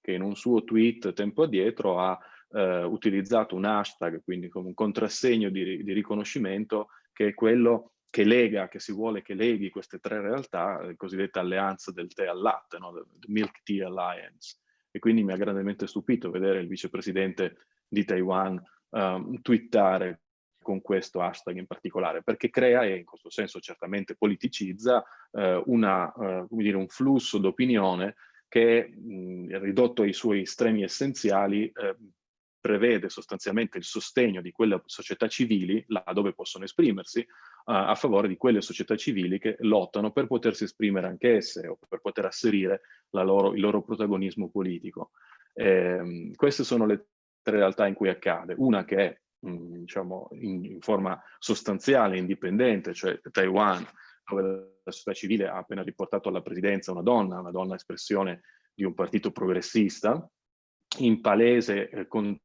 che in un suo tweet tempo addietro ha eh, utilizzato un hashtag, quindi come un contrassegno di, di, riconoscimento, che è quello che lega, che si vuole che leghi queste tre realtà, la cosiddetta alleanza del tè al latte, no? The Milk Tea Alliance. E quindi mi ha grandemente stupito vedere il vicepresidente di Taiwan um, twittare con questo hashtag in particolare, perché crea e in questo senso certamente politicizza eh, una, eh, dire, un flusso d'opinione che mh, ridotto ai suoi estremi essenziali eh, prevede sostanzialmente il sostegno di quelle società civili, là dove possono esprimersi, uh, a favore di quelle società civili che lottano per potersi esprimere anche esse o per poter asserire loro, il loro protagonismo politico. Eh, queste sono le tre realtà in cui accade. Una che è diciamo, in, in, forma sostanziale, indipendente, cioè Taiwan, dove la società civile ha appena riportato alla presidenza una donna, una donna espressione di un partito progressista, in palese eh, con,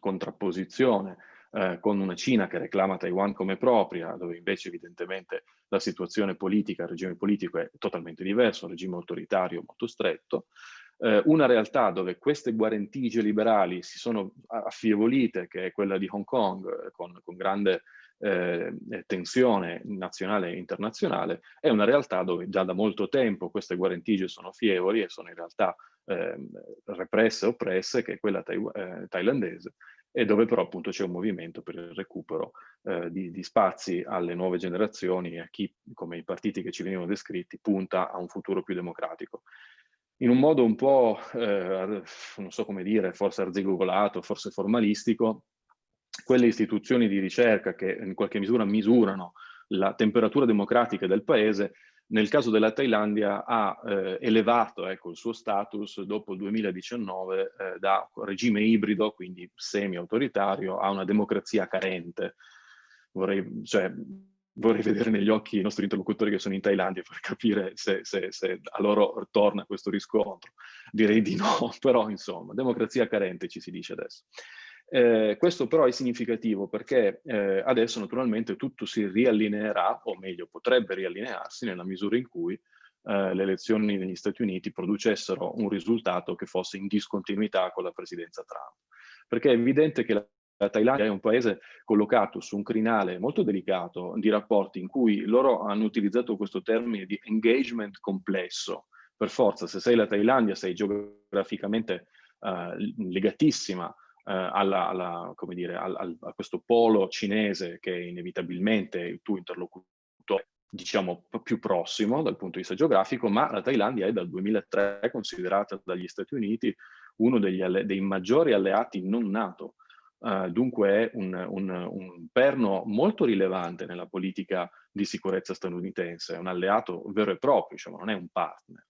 contrapposizione eh, con una Cina che reclama Taiwan come propria, dove invece evidentemente la situazione politica, il regime politico è totalmente diverso, un regime autoritario molto stretto, eh, una realtà dove queste guarentigie liberali si sono affievolite, che è quella di Hong Kong, eh, con, con grande eh, tensione nazionale e internazionale, è una realtà dove già da molto tempo queste guarentigie sono fievoli e sono in realtà eh, represse oppresse, che è quella eh, thailandese, e dove però appunto c'è un movimento per il recupero eh, di, di, spazi alle nuove generazioni e a chi, come i partiti che ci venivano descritti, punta a un futuro più democratico. In un modo un po', eh, non so come dire, forse arzigogolato, forse formalistico, quelle istituzioni di ricerca che in qualche misura misurano la temperatura democratica del paese nel caso della Thailandia ha eh, elevato ecco, il suo status dopo il 2019 eh, da regime ibrido, quindi semi-autoritario, a una democrazia carente. Vorrei, cioè, vorrei, vedere negli occhi i nostri interlocutori che sono in Thailandia per capire se, se, se a loro torna questo riscontro. Direi di no, però insomma, democrazia carente ci si dice adesso. Eh, questo però è significativo perché eh, adesso naturalmente tutto si riallineerà, o meglio potrebbe riallinearsi nella misura in cui eh, le elezioni negli Stati Uniti producessero un risultato che fosse in discontinuità con la presidenza Trump. Perché è evidente che la, la Thailandia è un paese collocato su un crinale molto delicato di rapporti in cui loro hanno utilizzato questo termine di engagement complesso. Per forza, se sei la Thailandia sei geograficamente eh, legatissima eh, alla, alla, dire, al, al, a questo polo cinese che è inevitabilmente il tuo interlocutore diciamo più prossimo dal punto di vista geografico, ma la Thailandia è dal 2003 considerata dagli Stati Uniti uno degli dei maggiori alleati non NATO. Uh, dunque è un, un, un, perno molto rilevante nella politica di sicurezza statunitense, è un alleato vero e proprio, diciamo, non è un partner.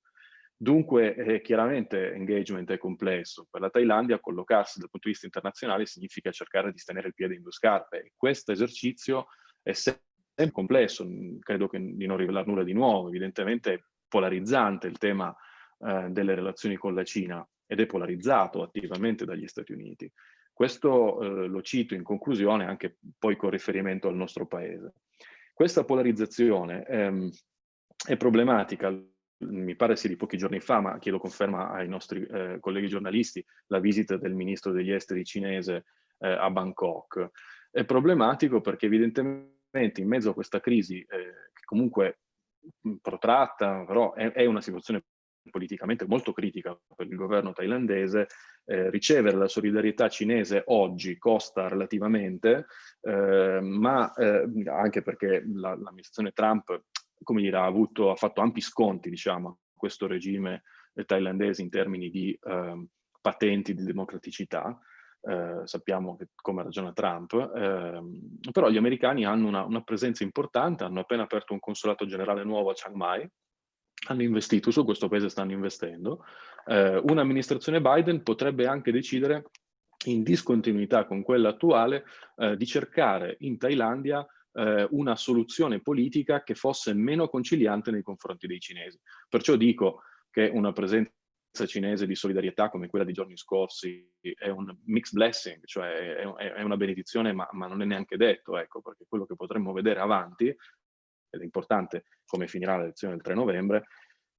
Dunque, eh, chiaramente engagement è complesso. Per la Thailandia collocarsi dal punto di vista internazionale significa cercare di tenere il piede in due scarpe e questo esercizio è sempre complesso, credo che di non rivelare nulla di nuovo, evidentemente è polarizzante il tema eh, delle relazioni con la Cina ed è polarizzato attivamente dagli Stati Uniti. Questo eh, lo cito in conclusione anche poi con riferimento al nostro paese. Questa polarizzazione ehm, è problematica mi pare sia di pochi giorni fa, ma chiedo conferma ai nostri eh, colleghi giornalisti, la visita del ministro degli esteri cinese eh, a Bangkok. È problematico perché evidentemente in mezzo a questa crisi, eh, che comunque protratta, però è, è, una situazione politicamente molto critica per il governo thailandese, eh, ricevere la solidarietà cinese oggi costa relativamente, eh, ma eh, anche perché l'amministrazione Trump come dire, ha, avuto, ha fatto ampi sconti diciamo, a questo regime thailandese in termini di ehm, patenti di democraticità, eh, sappiamo che, come ragiona Trump, eh, però gli americani hanno una, una, presenza importante, hanno appena aperto un consolato generale nuovo a Chiang Mai, hanno investito, su questo paese stanno investendo. Eh, Un'amministrazione Biden potrebbe anche decidere, in discontinuità con quella attuale, eh, di cercare in Thailandia eh, una soluzione politica che fosse meno conciliante nei confronti dei cinesi. Perciò dico che una presenza cinese di solidarietà come quella di giorni scorsi è un mixed blessing, cioè è una benedizione ma, ma, non è neanche detto, ecco, perché quello che potremmo vedere avanti, ed è importante come finirà l'elezione del 3 novembre,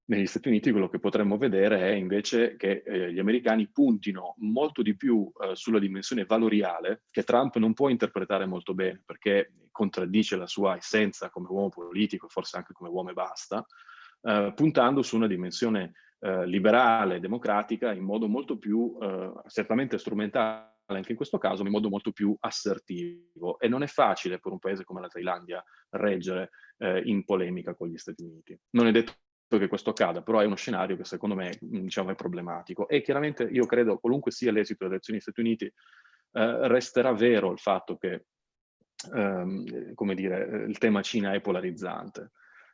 negli Stati Uniti quello che potremmo vedere è invece che eh, gli americani puntino molto di più eh, sulla dimensione valoriale che Trump non può interpretare molto bene perché contraddice la sua essenza come uomo politico, forse anche come uomo e basta, eh, puntando su una dimensione eh, liberale, democratica, in modo molto più, eh, certamente strumentale anche in questo caso, in modo molto più assertivo. E non è facile per un paese come la Thailandia reggere eh, in polemica con gli Stati Uniti. Non è detto che questo accada, però è uno scenario che secondo me diciamo, è problematico. E chiaramente io credo, qualunque sia l'esito delle elezioni negli Stati Uniti, eh, resterà vero il fatto che ehm, come dire, il tema Cina è polarizzante.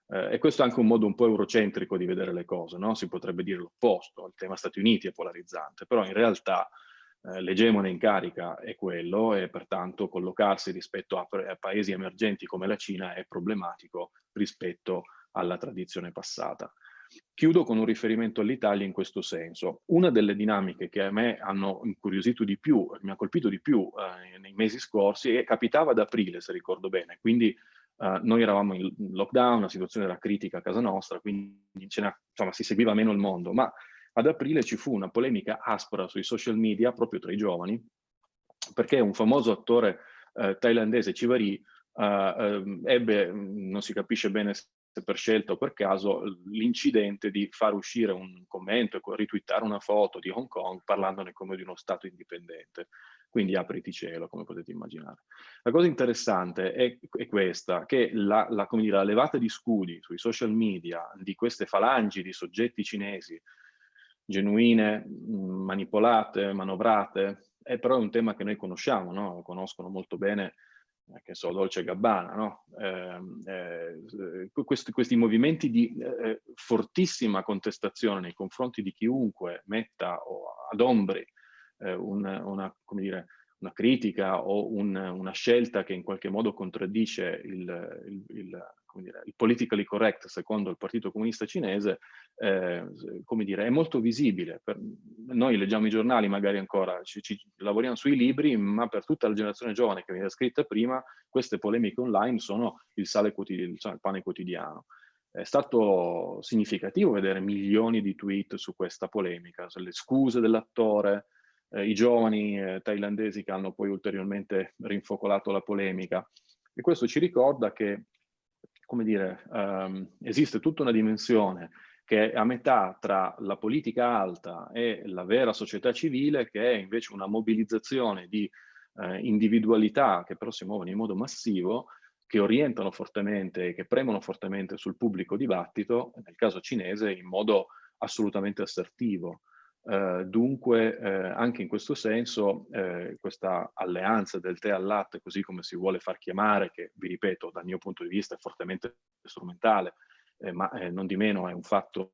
Eh, e questo è anche un modo un po' eurocentrico di vedere le cose, no? si potrebbe dire l'opposto, il tema Stati Uniti è polarizzante, però in realtà eh, l'egemone in carica è quello e pertanto collocarsi rispetto a, a, paesi emergenti come la Cina è problematico rispetto alla tradizione passata. Chiudo con un riferimento all'Italia in questo senso. Una delle dinamiche che a me hanno incuriosito di più, mi ha colpito di più eh, nei mesi scorsi, e capitava ad aprile, se ricordo bene, quindi Uh, noi eravamo in lockdown, la situazione era critica a casa nostra, quindi insomma, si seguiva meno il mondo, ma ad aprile ci fu una polemica aspra sui social media proprio tra i giovani, perché un famoso attore uh, thailandese, Civari, uh, uh, ebbe, non si capisce bene se per scelta o per caso, l'incidente di far uscire un commento e ritwittare una foto di Hong Kong parlandone come di uno Stato indipendente quindi apriti cielo, come potete immaginare. La cosa interessante è, è questa, che la, la, dire, la, levata di scudi sui social media di queste falangi di soggetti cinesi, genuine, manipolate, manovrate, è però un tema che noi conosciamo, no? conoscono molto bene eh, che so, Dolce Gabbana, no? eh, eh, questi, questi, movimenti di eh, fortissima contestazione nei confronti di chiunque metta ad ombri eh, una, una, dire, una, critica o un, una scelta che in qualche modo contraddice il, il, il, dire, il, politically correct secondo il Partito Comunista Cinese, eh, dire, è molto visibile. Per, noi leggiamo i giornali magari ancora, ci, ci, lavoriamo sui libri, ma per tutta la generazione giovane che viene scritta prima, queste polemiche online sono il sale quotidiano, il pane quotidiano. È stato significativo vedere milioni di tweet su questa polemica, sulle scuse dell'attore, eh, i giovani eh, thailandesi che hanno poi ulteriormente rinfocolato la polemica. E questo ci ricorda che, come dire, um, esiste tutta una dimensione che è a metà tra la politica alta e la vera società civile, che è invece una mobilizzazione di eh, individualità che però si muovono in modo massivo, che orientano fortemente e che premono fortemente sul pubblico dibattito, nel caso cinese in modo assolutamente assertivo. Eh, dunque, eh, anche in questo senso, eh, questa alleanza del tè al latte, così come si vuole far chiamare, che vi ripeto, dal mio punto di vista è fortemente strumentale, eh, ma eh, non di meno è un fatto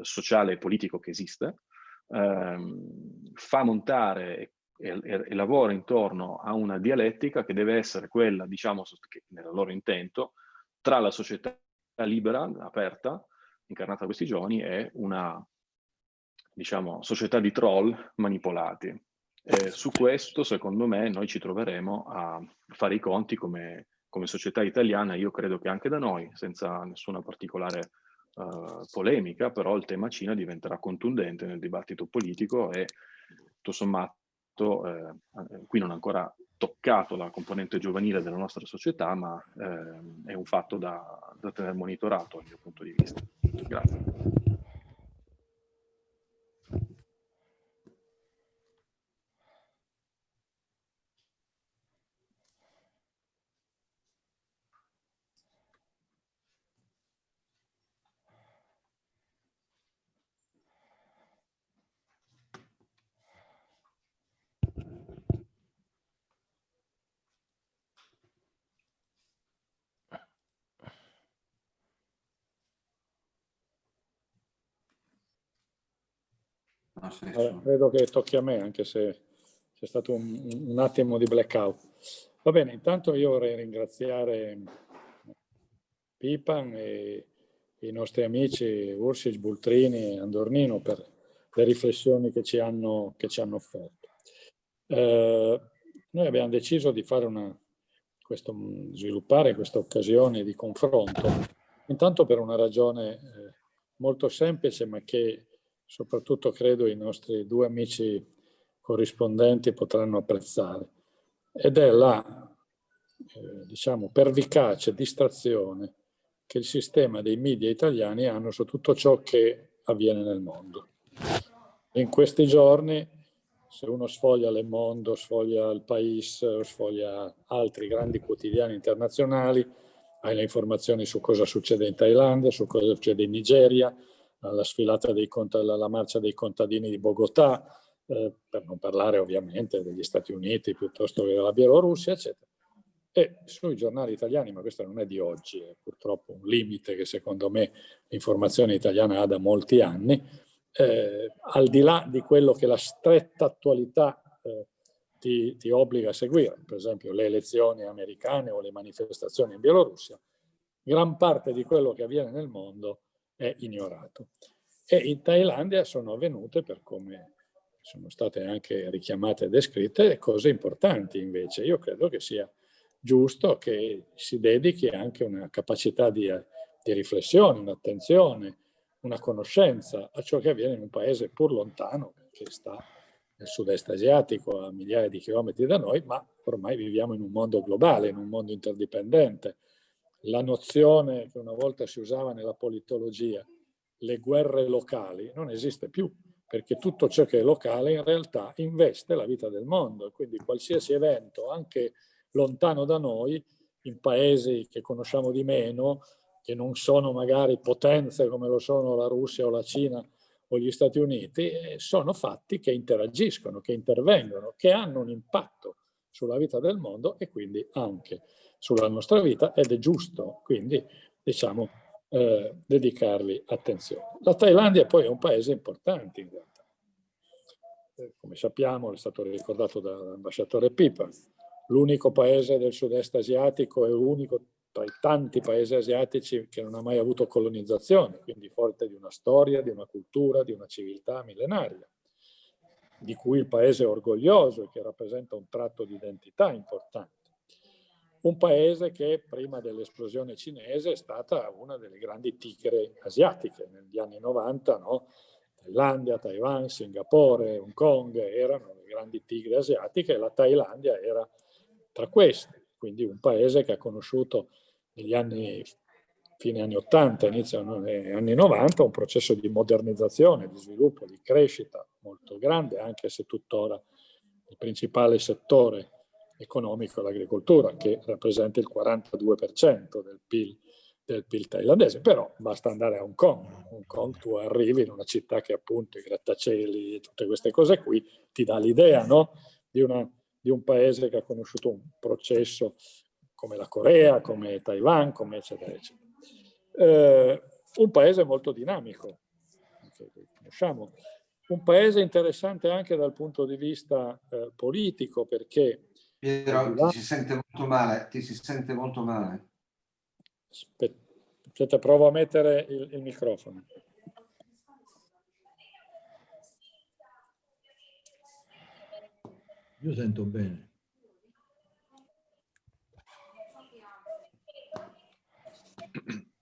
sociale e politico che esiste, ehm, fa montare e, e, e, lavora intorno a una dialettica che deve essere quella, diciamo, che nel loro intento, tra la società libera, aperta, incarnata da questi giovani, e una diciamo, società di troll manipolati. E su questo, secondo me, noi ci troveremo a fare i conti come, come società italiana, io credo che anche da noi, senza nessuna particolare uh, polemica, però il tema Cina diventerà contundente nel dibattito politico e tutto sommato, eh, qui non ancora toccato la componente giovanile della nostra società, ma eh, è un fatto da, da tenere monitorato dal mio punto di vista. Grazie. Allora, credo che tocchi a me, anche se c'è stato un, un, attimo di blackout. Va bene, intanto io vorrei ringraziare Pipan e i nostri amici Ursic, Bultrini e Andornino per le riflessioni che ci hanno, che ci hanno offerto. Eh, noi abbiamo deciso di fare una, questo, sviluppare questa occasione di confronto, intanto per una ragione eh, molto semplice, ma che soprattutto credo i nostri due amici corrispondenti potranno apprezzare, ed è la, eh, diciamo, pervicace distrazione che il sistema dei media italiani hanno su tutto ciò che avviene nel mondo. In questi giorni, se uno sfoglia Le Monde, sfoglia Il País, sfoglia altri grandi quotidiani internazionali, hai le informazioni su cosa succede in Thailandia, su cosa succede in Nigeria, la sfilata dei la marcia dei contadini di Bogotà, eh, per non parlare ovviamente degli Stati Uniti piuttosto che della Bielorussia, eccetera. E sui giornali italiani, ma questo non è di oggi, è purtroppo un limite che secondo me l'informazione italiana ha da molti anni, eh, al di là di quello che la stretta attualità eh, ti, ti, obbliga a seguire, per esempio le elezioni americane o le manifestazioni in Bielorussia, gran parte di quello che avviene nel mondo è ignorato. E in Thailandia sono avvenute, per come sono state anche richiamate e descritte, cose importanti invece. Io credo che sia giusto che si dedichi anche una capacità di, di riflessione, un'attenzione, una conoscenza a ciò che avviene in un paese pur lontano, che sta nel sud-est asiatico a migliaia di chilometri da noi, ma ormai viviamo in un mondo globale, in un mondo interdipendente. La nozione che una volta si usava nella politologia, le guerre locali, non esiste più, perché tutto ciò che è locale in realtà investe la vita del mondo, quindi qualsiasi evento, anche lontano da noi, in paesi che conosciamo di meno, che non sono magari potenze come lo sono la Russia o la Cina o gli Stati Uniti, eh, sono fatti che interagiscono, che intervengono, che hanno un impatto sulla vita del mondo e quindi anche sulla nostra vita ed è giusto quindi diciamo eh, dedicarvi attenzione. La Thailandia poi è un paese importante in realtà. Eh, come sappiamo, è stato ricordato dall'ambasciatore Pipa, l'unico paese del sud-est asiatico è l'unico tra i tanti paesi asiatici che non ha mai avuto colonizzazione, quindi forte di una storia, di una cultura, di una civiltà millenaria, di cui il paese è orgoglioso e che rappresenta un tratto di identità importante. Un paese che prima dell'esplosione cinese è stata una delle grandi tigre asiatiche negli anni 90, no? Thailandia, Taiwan, Singapore, Hong Kong erano le grandi tigre asiatiche e la Thailandia era tra queste quindi un paese che ha conosciuto negli anni, fine anni 80, inizio anni 90, un processo di modernizzazione, di sviluppo, di crescita molto grande, anche se tuttora il principale settore economico l'agricoltura, che rappresenta il 42% del PIL, del PIL thailandese, però basta andare a Hong Kong. Hong Kong tu arrivi in una città che appunto i grattacieli e tutte queste cose qui ti dà l'idea no? di di un paese che ha conosciuto un processo come la Corea, come Taiwan, come eccetera, eccetera. Eh, un paese molto dinamico, conosciamo, un paese interessante anche dal punto di vista eh, politico perché... Piero, ti si sente molto male, ti si sente molto male. Aspetta, provo a mettere il, il microfono. Io sento bene.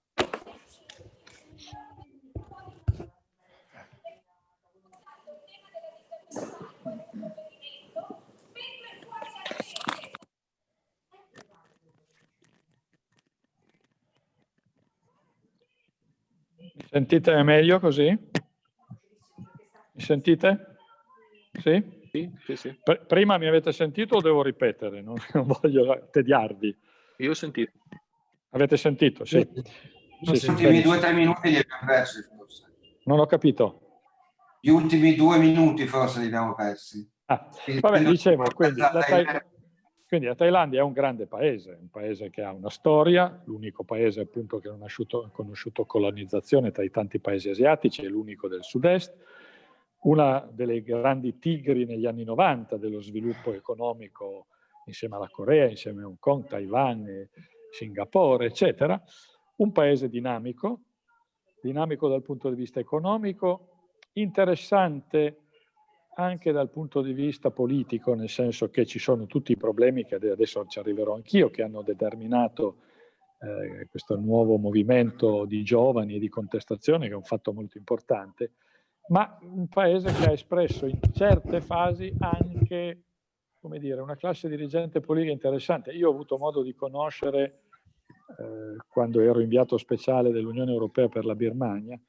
Sentite meglio così? Mi sentite? Sì? Sì, sì, sì. Prima mi avete sentito o devo ripetere? Non, non voglio tediarvi. Io ho sentito. Avete sentito? Sì. Gli sì, ultimi due o tre minuti li abbiamo persi forse. Non ho capito. Gli ultimi due minuti forse li abbiamo persi. Ah, vabbè, dicevo, quindi la, quindi la Thailandia è un grande paese, un paese che ha una storia, l'unico paese appunto che non ha conosciuto colonizzazione tra i tanti paesi asiatici, è l'unico del sud-est, una delle grandi tigri negli anni 90 dello sviluppo economico insieme alla Corea, insieme a Hong Kong, Taiwan, Singapore, eccetera, un paese dinamico, dinamico dal punto di vista economico, interessante anche dal punto di vista politico, nel senso che ci sono tutti i problemi che adesso ci arriverò anch'io, che hanno determinato eh, questo nuovo movimento di giovani e di contestazione, che è un fatto molto importante, ma un paese che ha espresso in certe fasi anche come dire, una classe dirigente politica interessante. Io ho avuto modo di conoscere, eh, quando ero inviato speciale dell'Unione Europea per la Birmania,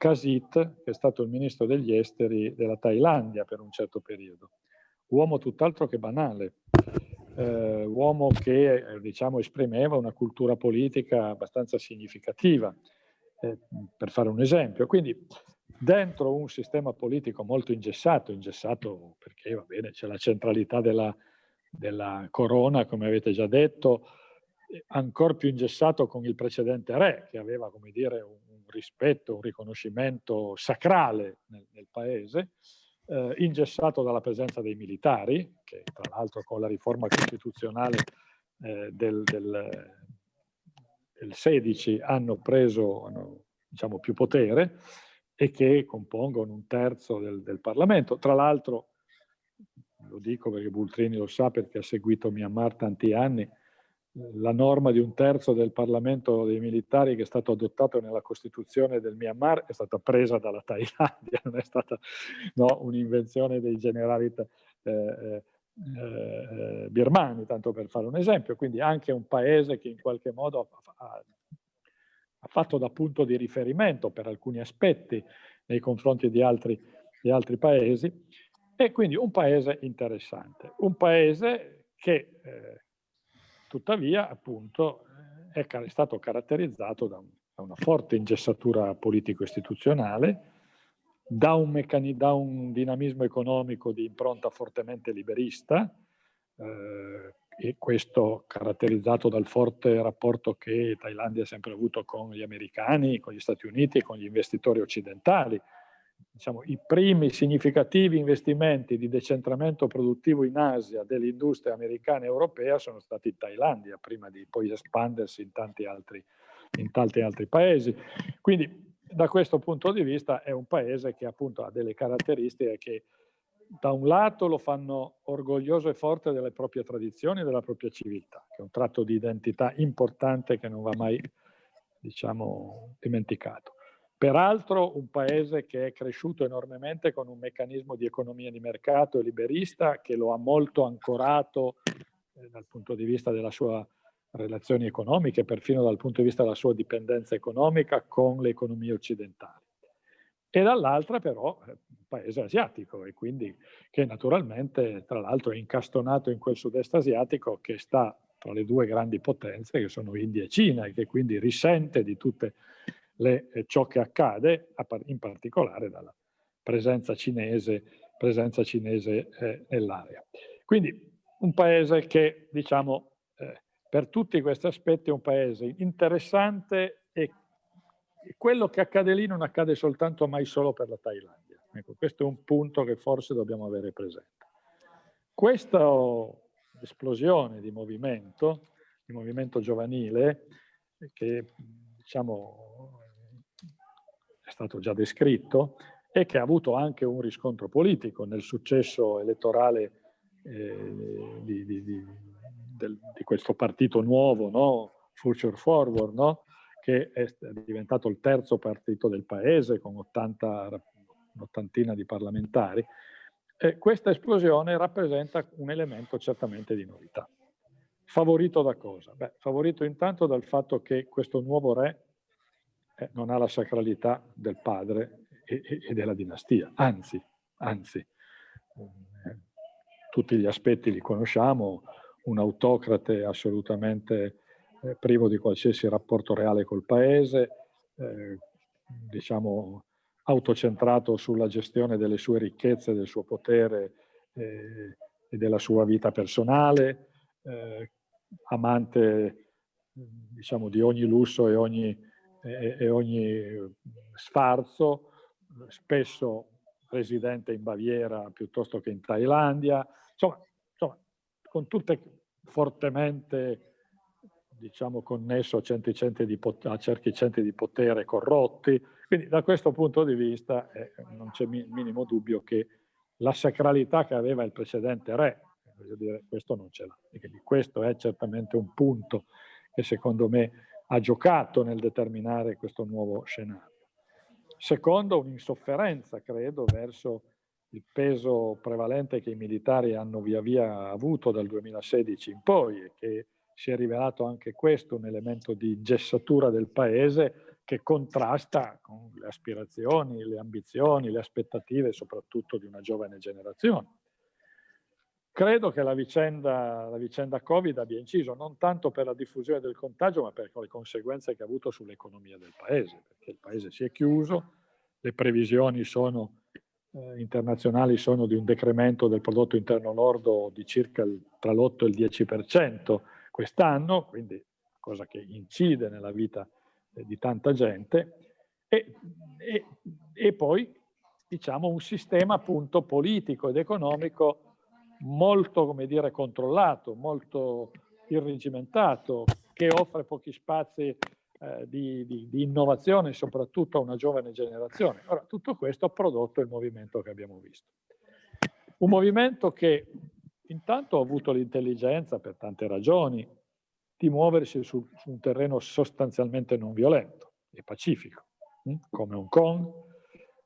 Kasit, che è stato il ministro degli esteri della Thailandia per un certo periodo. Uomo tutt'altro che banale, eh, uomo che eh, diciamo, esprimeva una cultura politica abbastanza significativa, eh, per fare un esempio. Quindi dentro un sistema politico molto ingessato, ingessato perché va bene, c'è la centralità della, della corona, come avete già detto, ancora più ingessato con il precedente re, che aveva, come dire, un, rispetto, un riconoscimento sacrale nel, nel paese, eh, ingessato dalla presenza dei militari, che tra l'altro con la riforma costituzionale eh, del, del, del, 16 hanno preso hanno, diciamo, più potere, e che compongono un terzo del, del Parlamento. Tra l'altro, lo dico perché Bultrini lo sa perché ha seguito Myanmar tanti anni, la norma di un terzo del Parlamento dei militari che è stato adottato nella Costituzione del Myanmar è stata presa dalla Thailandia, non è stata no, un'invenzione dei generali eh, eh, eh, birmani, tanto per fare un esempio. Quindi anche un paese che in qualche modo ha, ha fatto da punto di riferimento per alcuni aspetti nei confronti di altri, di altri paesi, e quindi un paese interessante, un paese che eh, tuttavia appunto è, è, stato caratterizzato da, un, da una forte ingessatura politico-istituzionale, da da un dinamismo economico di impronta fortemente liberista, eh, e questo caratterizzato dal forte rapporto che Thailandia ha sempre avuto con gli americani, con gli Stati Uniti e con gli investitori occidentali. Diciamo, I primi significativi investimenti di decentramento produttivo in Asia dell'industria americana e europea sono stati in Thailandia, prima di poi espandersi in tanti altri, in tanti altri paesi. Quindi da questo punto di vista è un paese che appunto ha delle caratteristiche che da un lato lo fanno orgoglioso e forte delle proprie tradizioni e della propria civiltà, che è un tratto di identità importante che non va mai, diciamo, dimenticato. Peraltro un paese che è cresciuto enormemente con un meccanismo di economia di mercato e liberista che lo ha molto ancorato eh, dal punto di vista della sua relazioni economiche, perfino dal punto di vista della sua dipendenza economica con le economie occidentali. E dall'altra però eh, paese asiatico e quindi che naturalmente tra l'altro è incastonato in quel sud-est asiatico che sta tra le due grandi potenze che sono India e Cina e che quindi risente di tutte le, eh, ciò che accade, in particolare dalla presenza cinese, presenza cinese eh, nell'area. Quindi un paese che diciamo eh, per tutti questi aspetti è un paese interessante e quello che accade lì non accade soltanto mai solo per la Thailandia Ecco, questo è un punto che forse dobbiamo avere presente. Questa esplosione di movimento, di movimento giovanile, che diciamo è stato già descritto e che ha avuto anche un riscontro politico nel successo elettorale eh, di, di, di, del, di, questo partito nuovo, no? Future Forward, no? che è diventato il terzo partito del paese con 80 un'ottantina di parlamentari, e questa esplosione rappresenta un elemento certamente di novità. Favorito da cosa? Beh, favorito intanto dal fatto che questo nuovo re eh, non ha la sacralità del padre e, e, della dinastia, anzi, anzi, eh, tutti gli aspetti li conosciamo, un autocrate assolutamente eh, privo di qualsiasi rapporto reale col paese, eh, diciamo autocentrato sulla gestione delle sue ricchezze, del suo potere e della sua vita personale, amante diciamo, di ogni lusso e ogni, e, ogni sfarzo, spesso residente in Baviera piuttosto che in Thailandia, insomma, insomma con tutte fortemente diciamo connesso a, centri, centri di, di potere corrotti. Quindi da questo punto di vista eh, non c'è il minimo dubbio che la sacralità che aveva il precedente re, dire, questo non ce l'ha. Questo è certamente un punto che secondo me ha giocato nel determinare questo nuovo scenario. Secondo, un'insofferenza, credo, verso il peso prevalente che i militari hanno via via avuto dal 2016 in poi e che si è rivelato anche questo un elemento di gessatura del paese che contrasta con le aspirazioni, le ambizioni, le aspettative soprattutto di una giovane generazione. Credo che la vicenda, la vicenda Covid abbia inciso non tanto per la diffusione del contagio, ma per le conseguenze che ha avuto sull'economia del paese, perché il paese si è chiuso, le previsioni sono, eh, internazionali sono di un decremento del prodotto interno lordo di circa il, tra l'8 e il 10% quest'anno, quindi cosa che incide nella vita eh, di tanta gente, e, e, e poi diciamo un sistema appunto politico ed economico molto, come dire, controllato, molto irregimentato, che offre pochi spazi eh, di, di, di, innovazione, soprattutto a una giovane generazione. Ora, tutto questo ha prodotto il movimento che abbiamo visto. Un movimento che intanto ha avuto l'intelligenza, per tante ragioni, di muoversi su, su, un terreno sostanzialmente non violento e pacifico, hm? come Hong Kong,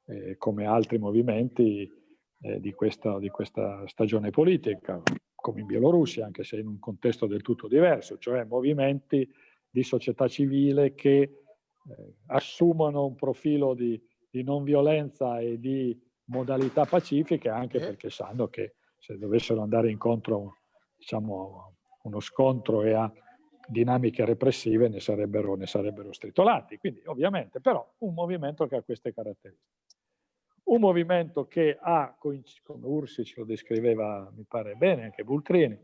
eh, come altri movimenti eh, di, questa, di, questa, stagione politica, come in Bielorussia, anche se in un contesto del tutto diverso, cioè movimenti di società civile che eh, assumono un profilo di, di, non violenza e di modalità pacifiche, anche eh. perché sanno che se dovessero andare incontro diciamo, a uno scontro e a dinamiche repressive ne sarebbero, ne sarebbero stritolati. Quindi ovviamente, però, un movimento che ha queste caratteristiche. Un movimento che ha, come Ursic lo descriveva, mi pare bene, anche Bultrini,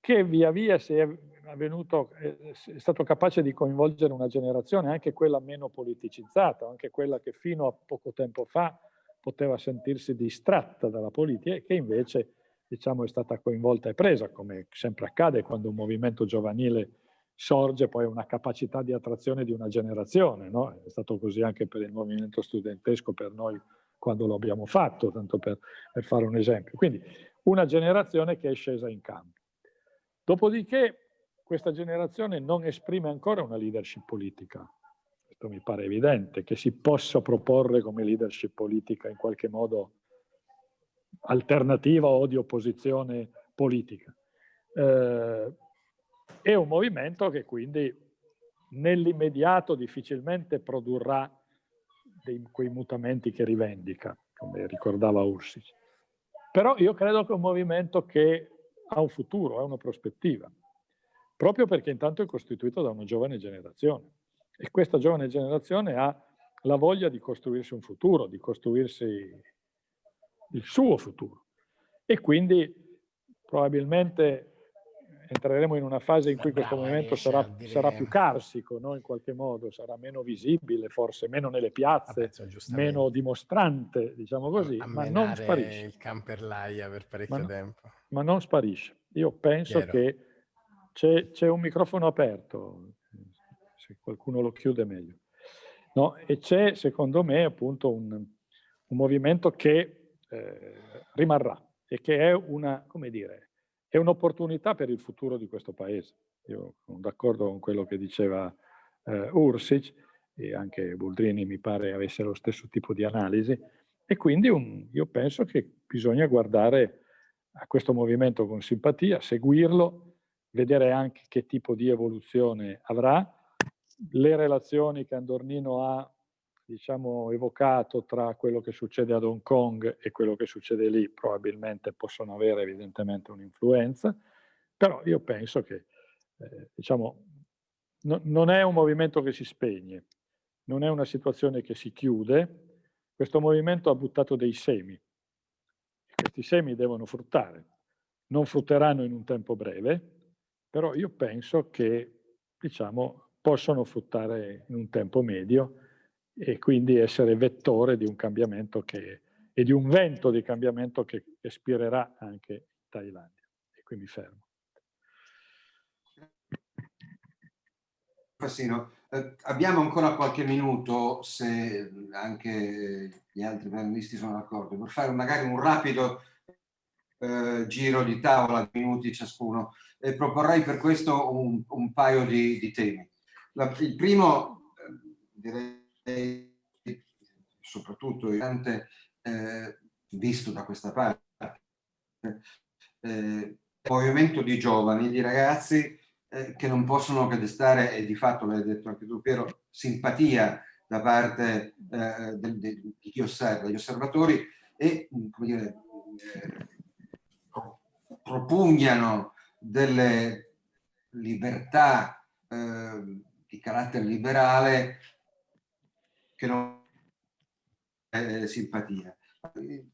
che via via è, venuto, è stato capace di coinvolgere una generazione, anche quella meno politicizzata, anche quella che fino a poco tempo fa poteva sentirsi distratta dalla politica e che invece diciamo, è stata coinvolta e presa, come sempre accade quando un movimento giovanile sorge, poi una capacità di attrazione di una generazione. No? È stato così anche per il movimento studentesco, per noi quando lo abbiamo fatto, tanto per, per fare un esempio. Quindi una generazione che è scesa in campo. Dopodiché questa generazione non esprime ancora una leadership politica. Questo mi pare evidente, che si possa proporre come leadership politica in qualche modo alternativa o di opposizione politica. Eh, è un movimento che quindi nell'immediato difficilmente produrrà dei, quei mutamenti che rivendica, come ricordava Ursic. Però io credo che è un movimento che ha un futuro, ha una prospettiva, proprio perché intanto è costituito da una giovane generazione e questa giovane generazione ha la voglia di costruirsi un futuro, di costruirsi il suo futuro. E quindi probabilmente entreremo in una fase in cui questo movimento sarà, sarà, più carsico, no? in qualche modo, sarà meno visibile, forse meno nelle piazze, meno dimostrante, diciamo così, ma non sparisce. il camperlaia per parecchio ma, tempo. Ma non sparisce. Io penso Chiaro. che c'è un microfono aperto, se qualcuno lo chiude meglio. No? E c'è, secondo me, appunto un, un movimento che eh, rimarrà e che è una, come dire, è un'opportunità per il futuro di questo paese. Io sono d'accordo con quello che diceva eh, Ursic e anche Boldrini mi pare avesse lo stesso tipo di analisi e quindi un, io penso che bisogna guardare a questo movimento con simpatia, seguirlo, vedere anche che tipo di evoluzione avrà, le relazioni che Andornino ha diciamo, evocato tra quello che succede ad Hong Kong e quello che succede lì probabilmente possono avere evidentemente un'influenza, però io penso che eh, diciamo, no, non è un movimento che si spegne, non è una situazione che si chiude, questo movimento ha buttato dei semi, questi semi devono fruttare, non frutteranno in un tempo breve, però io penso che diciamo, possono fruttare in un tempo medio e quindi essere vettore di un cambiamento che, e di un vento di cambiamento che espirerà anche in Thailandia. E qui mi fermo. Fassino, eh, abbiamo ancora qualche minuto, se anche gli altri panelisti sono d'accordo, per fare magari un rapido eh, giro di tavola, minuti ciascuno, e proporrei per questo un, un paio di, di temi. La, il primo, eh, direi, soprattutto eh, visto da questa parte, eh, movimento di giovani, di ragazzi eh, che non possono che destare, e di fatto l'hai detto anche tu Piero, simpatia da parte eh, de, de, di chi osserva, degli osservatori e come dire, eh, propugnano delle libertà eh, di carattere liberale che non è simpatia.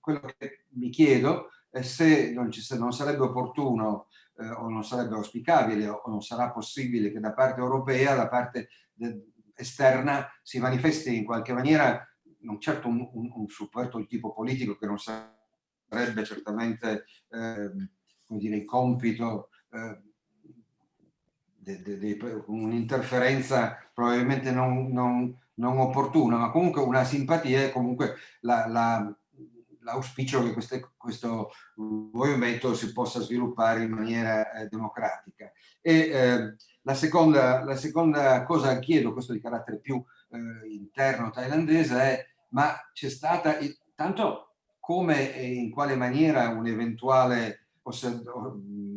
Quello che mi chiedo è se non, ci, se non sarebbe opportuno eh, o non sarebbe auspicabile o non sarà possibile che da parte europea, da parte esterna, si manifesti in qualche maniera non certo un, un, un supporto di tipo politico che non sarebbe certamente eh, come dire, il compito eh, un'interferenza probabilmente non, non, non, opportuna, ma comunque una simpatia e comunque l'auspicio la, la, che queste, questo movimento si possa sviluppare in maniera eh, democratica. E eh, la, seconda, la seconda cosa che chiedo, questo di carattere più eh, interno thailandese, è ma c'è stata, tanto come e in quale maniera un eventuale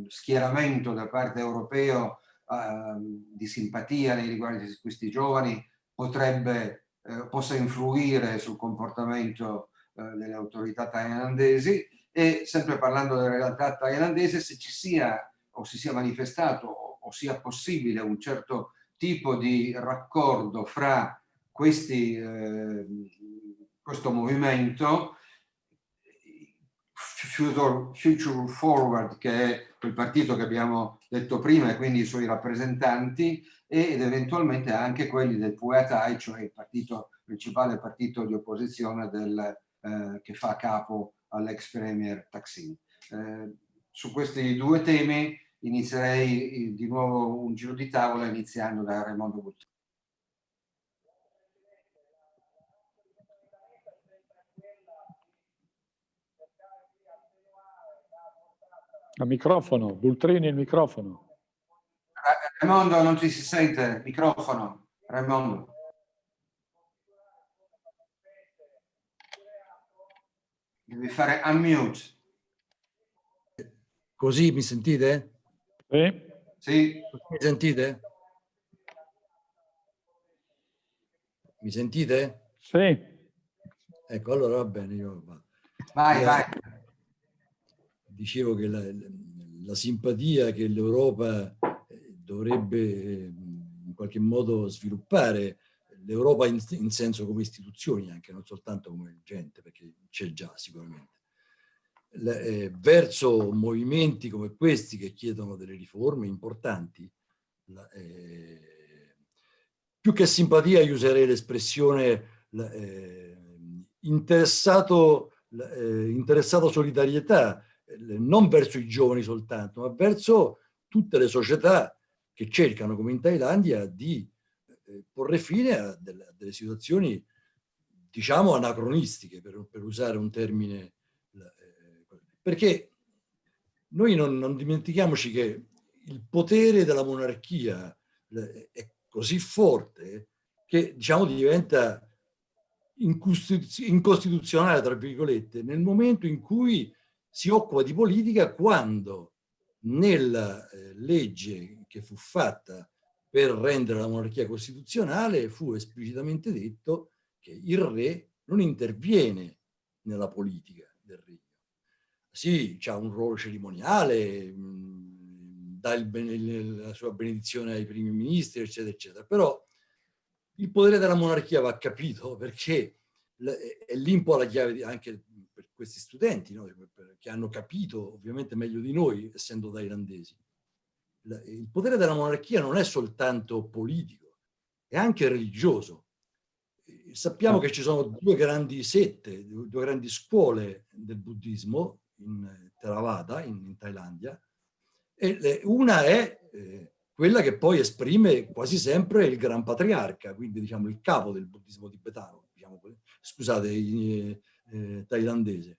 schieramento da parte europeo Ehm, di simpatia nei riguardi di questi giovani potrebbe, eh, possa influire sul comportamento eh, delle autorità thailandesi e sempre parlando della realtà thailandese se ci sia o si sia manifestato o, o sia possibile un certo tipo di raccordo fra questi, eh, questo movimento Future, Forward, che è quel partito che abbiamo detto prima e quindi i suoi rappresentanti, ed eventualmente anche quelli del Puetai, cioè il partito, principale partito di opposizione del, eh, che fa capo all'ex premier Taksin. Eh, su questi due temi inizierei di nuovo un giro di tavola iniziando da Raimondo Buttini. A microfono, Bultrini il microfono. Raimondo non ti si sente, microfono, Raimondo. Devi fare unmute. Così mi sentite? Sì. Sì. Mi sentite? Mi sentite? Sì. Ecco, allora va bene. Io... Vai, vai dicevo che la, la simpatia che l'Europa eh, dovrebbe eh, in qualche modo sviluppare, l'Europa in, in, senso come istituzioni, anche non soltanto come gente, perché c'è già sicuramente, la, eh, verso movimenti come questi che chiedono delle riforme importanti, la, eh, più che simpatia io userei l'espressione eh, interessato, eh, interessato solidarietà, non verso i giovani soltanto, ma verso tutte le società che cercano, come in Thailandia, di eh, porre fine a delle, a delle situazioni, diciamo, anacronistiche, per, per usare un termine. Eh, perché noi non, non, dimentichiamoci che il potere della monarchia è così forte che, diciamo, diventa incostituzionale, tra virgolette, nel momento in cui si occupa di politica quando nella eh, legge che fu fatta per rendere la monarchia costituzionale fu esplicitamente detto che il re non interviene nella politica del regno. Sì, c'ha un ruolo cerimoniale, mh, dà il, la sua benedizione ai primi ministri, eccetera, eccetera, però il potere della monarchia va capito perché è lì un po' la chiave anche questi studenti, no? che hanno capito ovviamente meglio di noi, essendo thailandesi. Il potere della monarchia non è soltanto politico, è anche religioso. sappiamo che ci sono due grandi sette, due grandi scuole del buddismo in Theravada, in, in Thailandia, e le, una è eh, quella che poi esprime quasi sempre il gran patriarca, quindi diciamo il capo del buddismo tibetano, diciamo, scusate, eh, thailandese.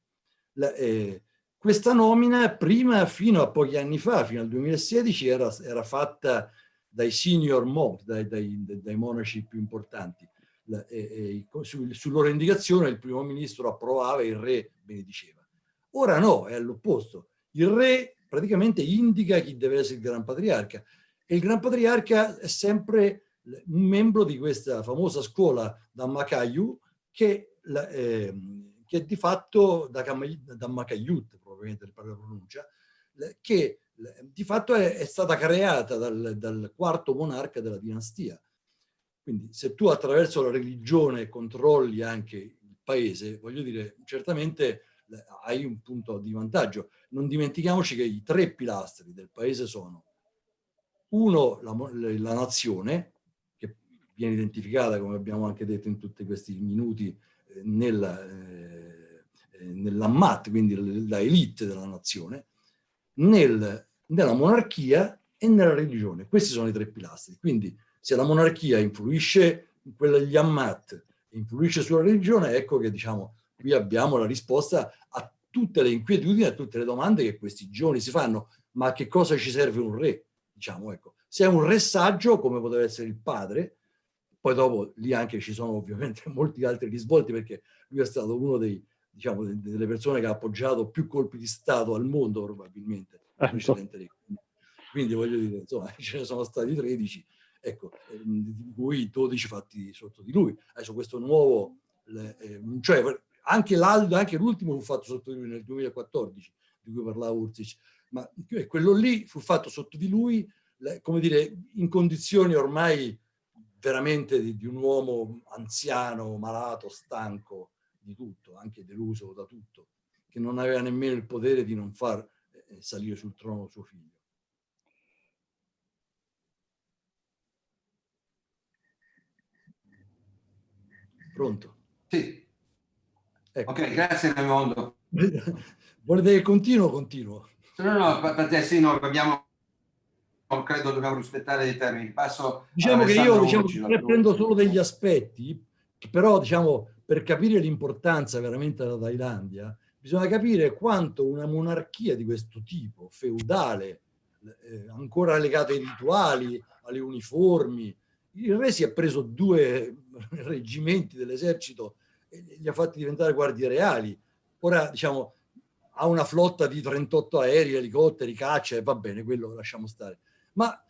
La, eh, questa nomina prima, fino a pochi anni fa, fino al 2016, era, era fatta dai senior monk, dai, dai, dai, monaci più importanti. La, e, e, su, su, loro indicazione il primo ministro approvava e il re benediceva. Ora no, è all'opposto. Il re praticamente indica chi deve essere il Gran Patriarca. E il Gran Patriarca è sempre un membro di questa famosa scuola da Makayu che, eh, che di fatto da, da Makayut, probabilmente per la pronuncia, che di fatto è, è stata creata dal, dal, quarto monarca della dinastia. Quindi se tu attraverso la religione controlli anche il paese, voglio dire, certamente hai un punto di vantaggio. Non dimentichiamoci che i tre pilastri del paese sono uno, la, la nazione, che viene identificata, come abbiamo anche detto in tutti questi minuti, eh, nella, eh nell'ammat, quindi la elite della nazione, nel, nella monarchia e nella religione. Questi sono i tre pilastri. Quindi se la monarchia influisce in quella degli ammat, influisce sulla religione, ecco che diciamo qui abbiamo la risposta a tutte le inquietudini, a tutte le domande che questi giorni si fanno. Ma a che cosa ci serve un re? Diciamo, ecco. Se è un re saggio, come poteva essere il padre, poi dopo lì anche ci sono ovviamente molti altri risvolti perché lui è stato uno dei, diciamo, delle persone che ha appoggiato più colpi di Stato al mondo probabilmente. Ecco. Quindi voglio dire, insomma, ce ne sono stati 13, ecco, ehm, di cui 12 fatti sotto di lui. Adesso questo nuovo, eh, cioè anche l'Aldo, anche l'ultimo fu fatto sotto di lui nel 2014, di cui parlava Urzic, ma quello lì fu fatto sotto di lui, come dire, in condizioni ormai veramente di, di un uomo anziano, malato, stanco di tutto, anche deluso da tutto, che non aveva nemmeno il potere di non far eh, salire sul trono suo figlio. Pronto? Sì. Ecco. Ok, grazie Raimondo. Volete che continuo continuo? No, no, per te sì, no, abbiamo, credo dobbiamo rispettare dei termini. Passo diciamo che io diciamo, prendo solo degli aspetti, però diciamo, per capire l'importanza veramente della Thailandia, bisogna capire quanto una monarchia di questo tipo, feudale, eh, ancora legata ai rituali, alle uniformi, il re si è preso due reggimenti dell'esercito li ha fatti diventare guardie reali. Ora, diciamo, ha una flotta di 38 aerei, elicotteri, caccia, e va bene, quello lo lasciamo stare. Ma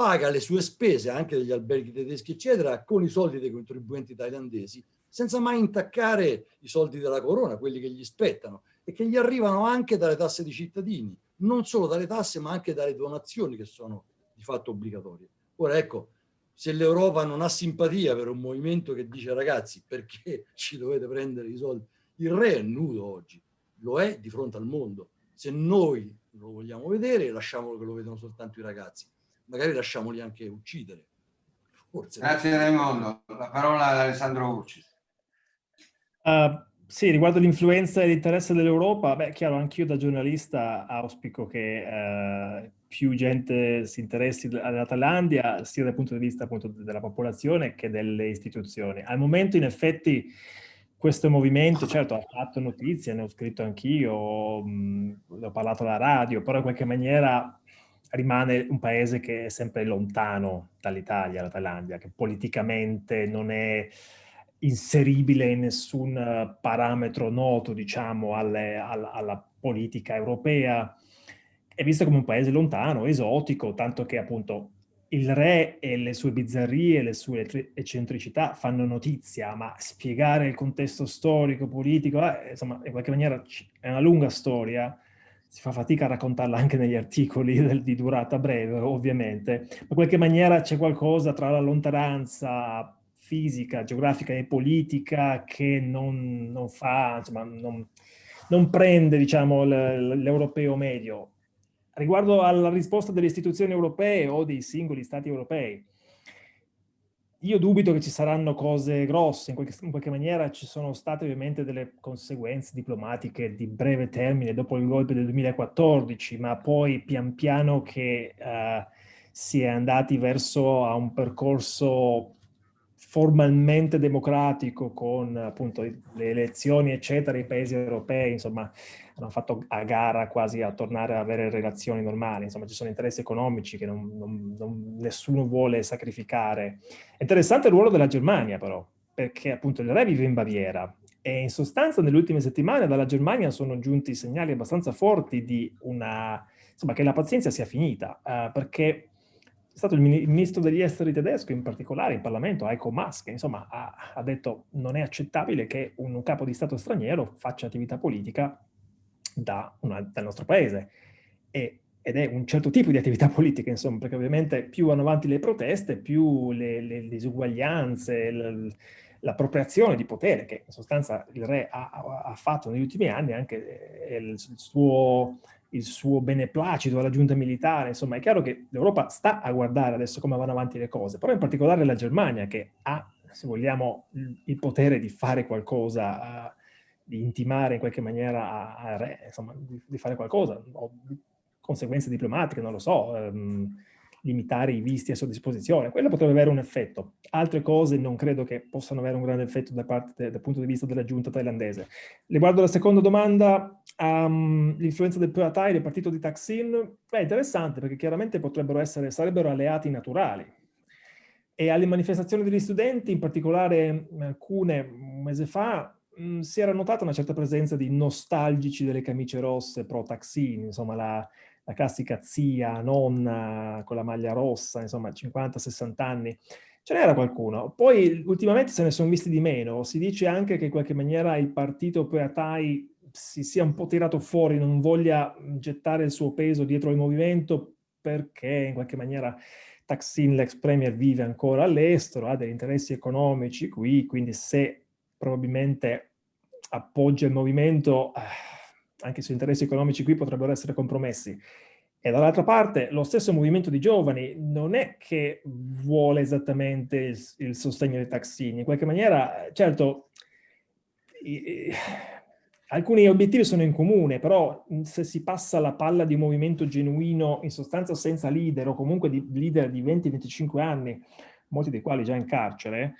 paga le sue spese, anche degli alberghi tedeschi, eccetera, con i soldi dei contribuenti thailandesi, senza mai intaccare i soldi della corona, quelli che gli spettano, e che gli arrivano anche dalle tasse dei cittadini, non solo dalle tasse, ma anche dalle donazioni che sono di fatto obbligatorie. Ora, ecco, se l'Europa non ha simpatia per un movimento che dice ragazzi perché ci dovete prendere i soldi, il re è nudo oggi, lo è di fronte al mondo. Se noi lo vogliamo vedere, lasciamolo che lo vedano soltanto i ragazzi. Magari lasciamoli anche uccidere. Forse Grazie Raimondo. La parola ad Alessandro Urci. Uh, sì, riguardo l'influenza e l'interesse dell'Europa, beh, chiaro, anch'io da giornalista auspico che eh, più gente si interessi alla Thailandia, sia dal punto di vista appunto della popolazione che delle istituzioni. Al momento, in effetti, questo movimento, certo, ha fatto notizie, ne ho scritto anch'io, ho parlato alla radio, però in qualche maniera rimane un paese che è sempre lontano dall'Italia, la Thailandia, che politicamente non è inseribile in nessun eh, parametro noto, diciamo, alle, alla, alla, politica europea, è visto come un paese lontano, esotico, tanto che appunto il re e le sue bizzarrie, le sue eccentricità fanno notizia, ma spiegare il contesto storico, politico, eh, insomma, in qualche maniera è una lunga storia, si fa fatica a raccontarla anche negli articoli di durata breve, ovviamente, ma in qualche maniera c'è qualcosa tra la lontananza fisica, geografica e politica che non, non fa, insomma, non, non prende, diciamo, l'europeo medio. Riguardo alla risposta delle istituzioni europee o dei singoli stati europei, io dubito che ci saranno cose grosse, in qualche, in qualche, maniera ci sono state ovviamente delle conseguenze diplomatiche di breve termine dopo il golpe del 2014, ma poi pian piano che uh, si è andati verso a un percorso formalmente democratico con appunto le elezioni eccetera, i paesi europei insomma hanno fatto a gara quasi a tornare ad avere relazioni normali, insomma ci sono interessi economici che non, non, non, nessuno vuole sacrificare. Interessante il ruolo della Germania però, perché appunto il re vive in Baviera e in sostanza nelle ultime settimane dalla Germania sono giunti segnali abbastanza forti di una, insomma che la pazienza sia finita, uh, perché stato il, ministro degli esteri tedesco, in particolare in Parlamento, Heiko Maas, che insomma ha, ha detto non è accettabile che un capo di Stato straniero faccia attività politica da una, dal nostro paese. E, ed è un certo tipo di attività politica, insomma, perché ovviamente più vanno avanti le proteste, più le, le disuguaglianze, l'appropriazione di potere che in sostanza il re ha, ha fatto negli ultimi anni, anche eh, il suo, il suo beneplacito alla giunta militare, insomma è chiaro che l'Europa sta a guardare adesso come vanno avanti le cose, però in particolare la Germania che ha, se vogliamo, il potere di fare qualcosa uh, di intimare in qualche maniera a, re, insomma, di, di, fare qualcosa, o conseguenze diplomatiche, non lo so, ehm, limitare i visti a sua disposizione, quello potrebbe avere un effetto. Altre cose non credo che possano avere un grande effetto da parte, dal punto di vista della giunta thailandese. Riguardo alla seconda domanda, um, l'influenza del PATAI, del partito di Taksin, è interessante perché chiaramente potrebbero essere, sarebbero alleati naturali. E alle manifestazioni degli studenti, in particolare alcune un mese fa, mh, si era notata una certa presenza di nostalgici delle camicie rosse pro Taxini, insomma la, la classica zia, nonna con la maglia rossa, insomma 50-60 anni. Ce n'era qualcuno. Poi ultimamente se ne sono visti di meno. Si dice anche che in qualche maniera il partito Peatai si sia un po' tirato fuori, non voglia gettare il suo peso dietro il movimento perché in qualche maniera Taksin, l'ex premier, vive ancora all'estero, ha degli interessi economici qui, quindi se probabilmente appoggia il movimento, eh, anche se interessi economici qui potrebbero essere compromessi. E dall'altra parte lo stesso movimento di giovani non è che vuole esattamente il, il sostegno dei taxini, in qualche maniera, certo, alcuni obiettivi sono in comune, però se si passa la palla di un movimento genuino, in sostanza senza leader o comunque di leader di 20-25 anni, molti dei quali già in carcere,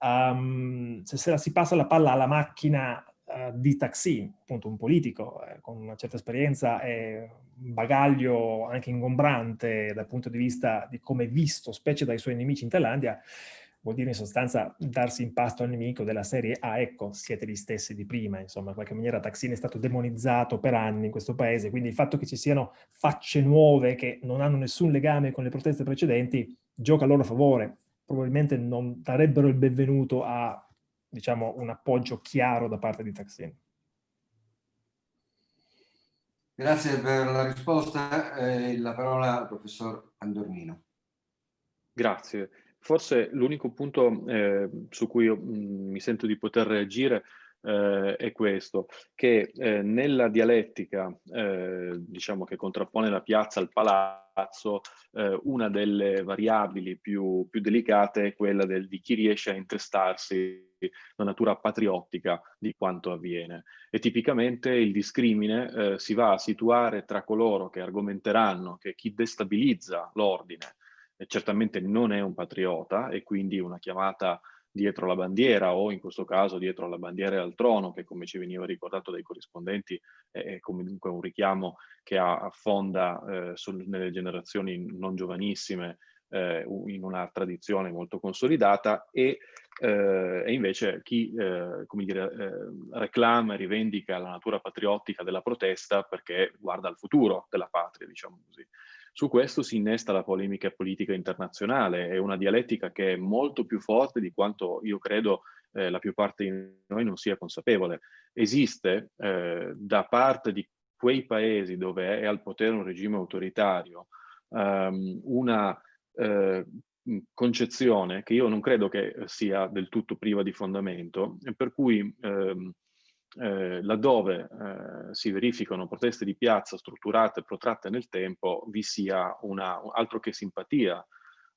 um, se, se si passa la palla alla macchina uh, di Taksin, appunto un politico eh, con una certa esperienza e un bagaglio anche ingombrante dal punto di vista di come visto, specie dai suoi nemici in Thailandia, vuol dire in sostanza darsi in pasto al nemico della serie ah ecco siete gli stessi di prima insomma in qualche maniera Taksin è stato demonizzato per anni in questo paese quindi il fatto che ci siano facce nuove che non hanno nessun legame con le proteste precedenti gioca a loro favore probabilmente non darebbero il benvenuto a diciamo, un appoggio chiaro da parte di Taksin. Grazie per la risposta. Eh, la parola al professor Andornino. Grazie. Forse l'unico punto eh, su cui io mh, mm, mi sento di poter reagire eh, è questo, che eh, nella dialettica, eh, diciamo che contrappone la piazza al palazzo, eh, una delle variabili più, più delicate è quella del, di chi riesce a intestarsi la natura patriottica di quanto avviene. E tipicamente il discrimine eh, si va a situare tra coloro che argomenteranno che chi destabilizza l'ordine certamente non è un patriota e quindi una chiamata dietro la bandiera o in questo caso dietro la bandiera e al trono, che come ci veniva ricordato dai corrispondenti è comunque un richiamo che affonda eh, nelle generazioni non giovanissime eh, in una tradizione molto consolidata e, eh, e invece chi eh, come dire, eh, reclama e rivendica la natura patriottica della protesta perché guarda al futuro della patria, diciamo così. Su questo si innesta la polemica politica internazionale, è una dialettica che è molto più forte di quanto io credo eh, la più parte di noi non sia consapevole. Esiste eh, da parte di quei paesi dove è al potere un regime autoritario um, una eh, concezione che io non credo che sia del tutto priva di fondamento, per cui ehm, eh, laddove eh, si verificano proteste di piazza strutturate e protratte nel tempo, vi sia una, altro che simpatia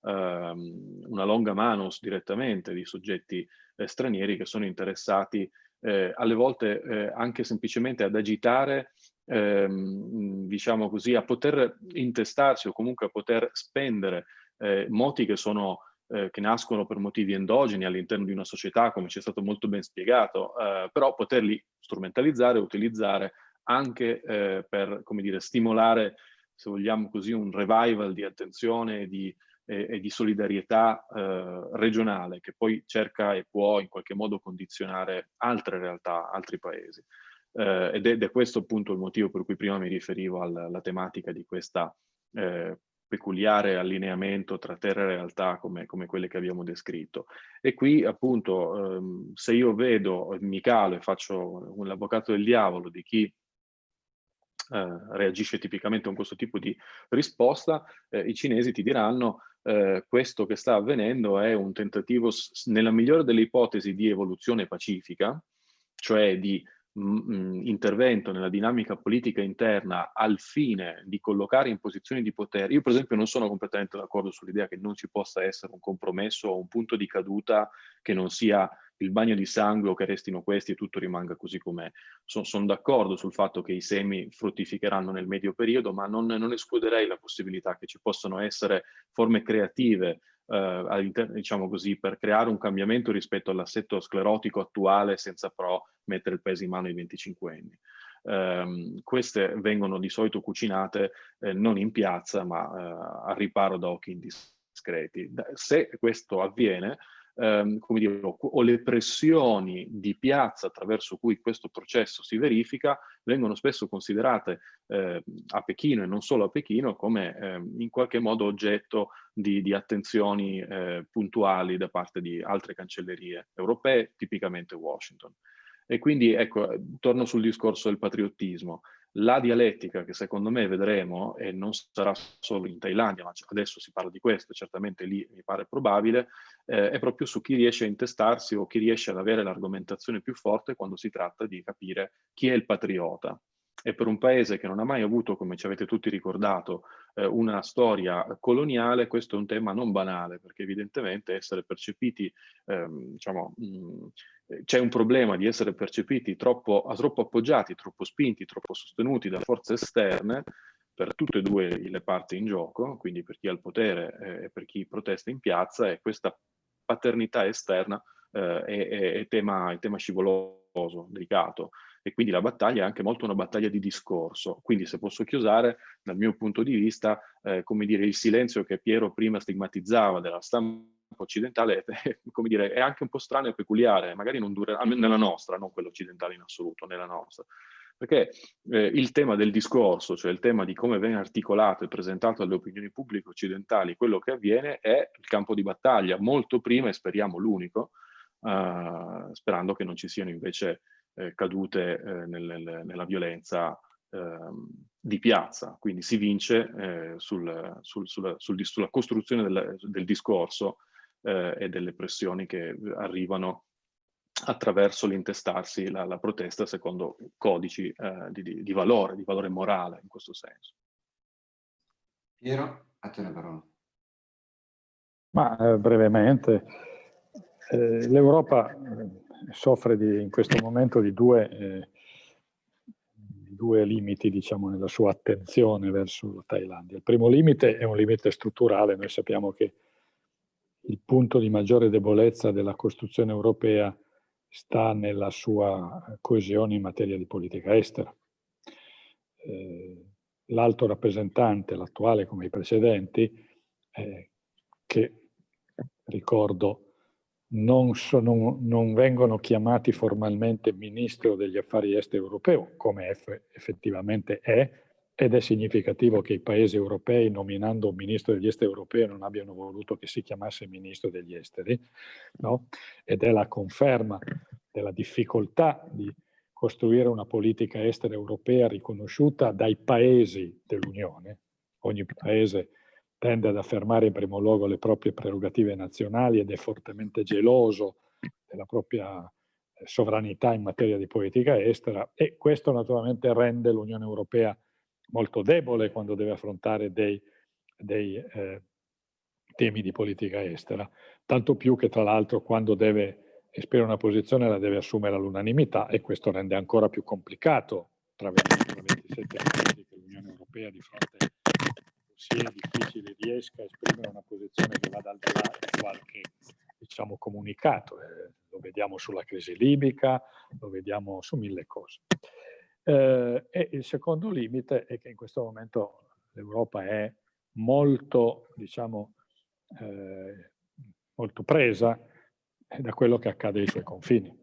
ehm, una longa manus direttamente di soggetti eh, stranieri che sono interessati eh, alle volte eh, anche semplicemente ad agitare, ehm, diciamo così, a poter intestarsi o comunque a poter spendere eh, moti che sono eh, che nascono per motivi endogeni all'interno di una società, come ci è stato molto ben spiegato, eh, però poterli strumentalizzare utilizzare anche eh, per, come dire, stimolare, se vogliamo così, un revival di attenzione e di, e, e di solidarietà eh, regionale che poi cerca e può in qualche modo condizionare altre realtà, altri paesi. Eh, ed, è, ed, è, questo appunto il motivo per cui prima mi riferivo alla, alla tematica di questa eh, peculiare allineamento tra terra e realtà come, come, quelle che abbiamo descritto. E qui appunto ehm, se io vedo, mi calo e faccio l'avvocato del diavolo di chi eh, reagisce tipicamente con questo tipo di risposta, eh, i cinesi ti diranno eh, questo che sta avvenendo è un tentativo, nella migliore delle ipotesi, di evoluzione pacifica, cioè di intervento nella dinamica politica interna al fine di collocare in posizioni di potere. Io per esempio non sono completamente d'accordo sull'idea che non ci possa essere un compromesso o un punto di caduta che non sia il bagno di sangue o che restino questi e tutto rimanga così com'è. Sono son d'accordo sul fatto che i semi fruttificheranno nel medio periodo, ma non, non escluderei la possibilità che ci possano essere forme creative eh, diciamo così, per creare un cambiamento rispetto all'assetto sclerotico attuale senza però mettere il peso in mano ai 25 anni. Um, queste vengono di solito cucinate eh, non in piazza ma eh, a riparo da occhi indiscreti. Se questo avviene, ehm, come dire, o le pressioni di piazza attraverso cui questo processo si verifica vengono spesso considerate eh, a Pechino e non solo a Pechino come eh, in qualche modo oggetto di, di attenzioni eh, puntuali da parte di altre cancellerie europee, tipicamente Washington. E quindi, ecco, torno sul discorso del patriottismo la dialettica che secondo me vedremo, e non sarà solo in Thailandia, ma adesso si parla di questo, certamente lì mi pare probabile, eh, è proprio su chi riesce a intestarsi o chi riesce ad avere l'argomentazione più forte quando si tratta di capire chi è il patriota. E per un paese che non ha mai avuto, come ci avete tutti ricordato, eh, una storia coloniale, questo è un tema non banale, perché evidentemente essere percepiti, ehm, diciamo, mh, c'è un problema di essere percepiti troppo, troppo appoggiati, troppo spinti, troppo sostenuti da forze esterne per tutte e due le parti in gioco, quindi per chi ha il potere eh, e per chi protesta in piazza, e questa paternità esterna eh, è, è, è, tema, è tema scivoloso, delicato e quindi la battaglia è anche molto una battaglia di discorso. Quindi se posso chiusare, dal mio punto di vista, eh, come dire, il silenzio che Piero prima stigmatizzava della stampa occidentale è, come dire, è anche un po' strano e peculiare, magari non dura, nella nostra, non quella occidentale in assoluto, nella nostra. Perché eh, il tema del discorso, cioè il tema di come viene articolato e presentato alle opinioni pubbliche occidentali quello che avviene è il campo di battaglia, molto prima e speriamo l'unico, eh, sperando che non ci siano invece eh, cadute eh, nel, nel, nella violenza ehm, di piazza. Quindi si vince eh, sul, sul, sulla, sul, sulla, costruzione del, del discorso eh, e delle pressioni che arrivano attraverso l'intestarsi la, la, protesta secondo codici eh, di, di, di, valore, di valore morale in questo senso. Piero, a te la parola. Ma eh, brevemente, eh, l'Europa eh, soffre di, in questo momento di due, eh, due limiti diciamo, nella sua attenzione verso la Thailandia. Il primo limite è un limite strutturale, noi sappiamo che il punto di maggiore debolezza della costruzione europea sta nella sua coesione in materia di politica estera. Eh, L'alto rappresentante, l'attuale come i precedenti, eh, che ricordo non, sono, non, vengono chiamati formalmente ministro degli affari esteri europeo, come effettivamente è, ed è significativo che i paesi europei, nominando un ministro degli esteri europeo, non abbiano voluto che si chiamasse ministro degli esteri, no? ed è la conferma della difficoltà di costruire una politica estera europea riconosciuta dai paesi dell'Unione. Ogni paese tende ad affermare in primo luogo le proprie prerogative nazionali ed è fortemente geloso della propria eh, sovranità in materia di politica estera e questo naturalmente rende l'Unione Europea molto debole quando deve affrontare dei, dei eh, temi di politica estera, tanto più che tra l'altro quando deve esprimere una posizione la deve assumere all'unanimità e questo rende ancora più complicato tra 27 paesi che l'Unione Europea di fronte sia difficile riesca a esprimere una posizione che vada al di là di qualche diciamo, comunicato. Eh, lo vediamo sulla crisi libica, lo vediamo su mille cose. Eh, e il secondo limite è che in questo momento l'Europa è molto, diciamo, eh, molto presa da quello che accade ai suoi confini.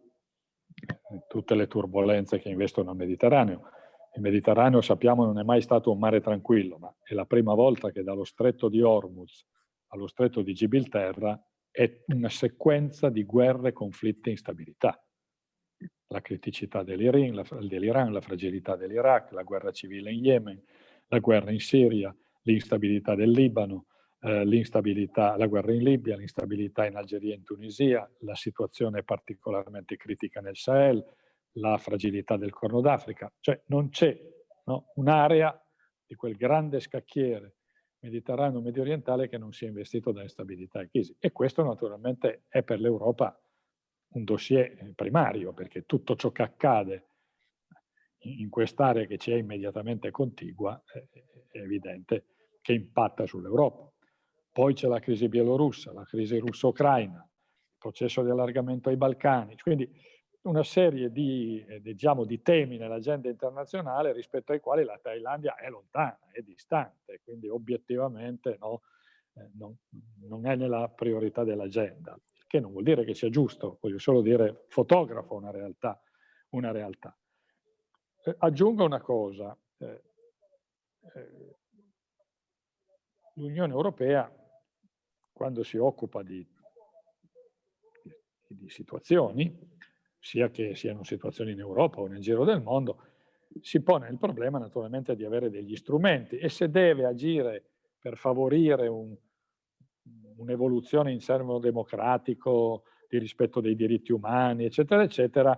Tutte le turbulenze che investono il Mediterraneo. Il Mediterraneo, sappiamo, non è mai stato un mare tranquillo, ma è la prima volta che dallo stretto di Hormuz allo stretto di Gibilterra è una sequenza di guerre, conflitti e instabilità. La criticità dell'Iran, la, fragilità dell'Iraq, la guerra civile in Yemen, la guerra in Siria, l'instabilità del Libano, eh, la guerra in Libia, l'instabilità in Algeria e in Tunisia, la situazione particolarmente critica nel Sahel, la fragilità del Corno d'Africa. Cioè non c'è no, un'area di quel grande scacchiere mediterraneo medio orientale che non sia investito da instabilità e crisi. E questo naturalmente è per l'Europa un dossier primario, perché tutto ciò che accade in quest'area che ci è immediatamente contigua è evidente che impatta sull'Europa. Poi c'è la crisi bielorussa, la crisi russo-ucraina, il processo di allargamento ai Balcani, quindi una serie di, eh, diciamo, di temi nell'agenda internazionale rispetto ai quali la Thailandia è lontana, è distante, quindi obiettivamente no, eh, non, non, è nella priorità dell'agenda, che non vuol dire che sia giusto, voglio solo dire fotografo una realtà. Una realtà. Eh, aggiungo una cosa, eh, eh, l'Unione Europea quando si occupa di, di, di situazioni sia che siano situazioni in Europa o nel giro del mondo, si pone il problema naturalmente di avere degli strumenti e se deve agire per favorire un'evoluzione un in servo democratico, di rispetto dei diritti umani, eccetera, eccetera,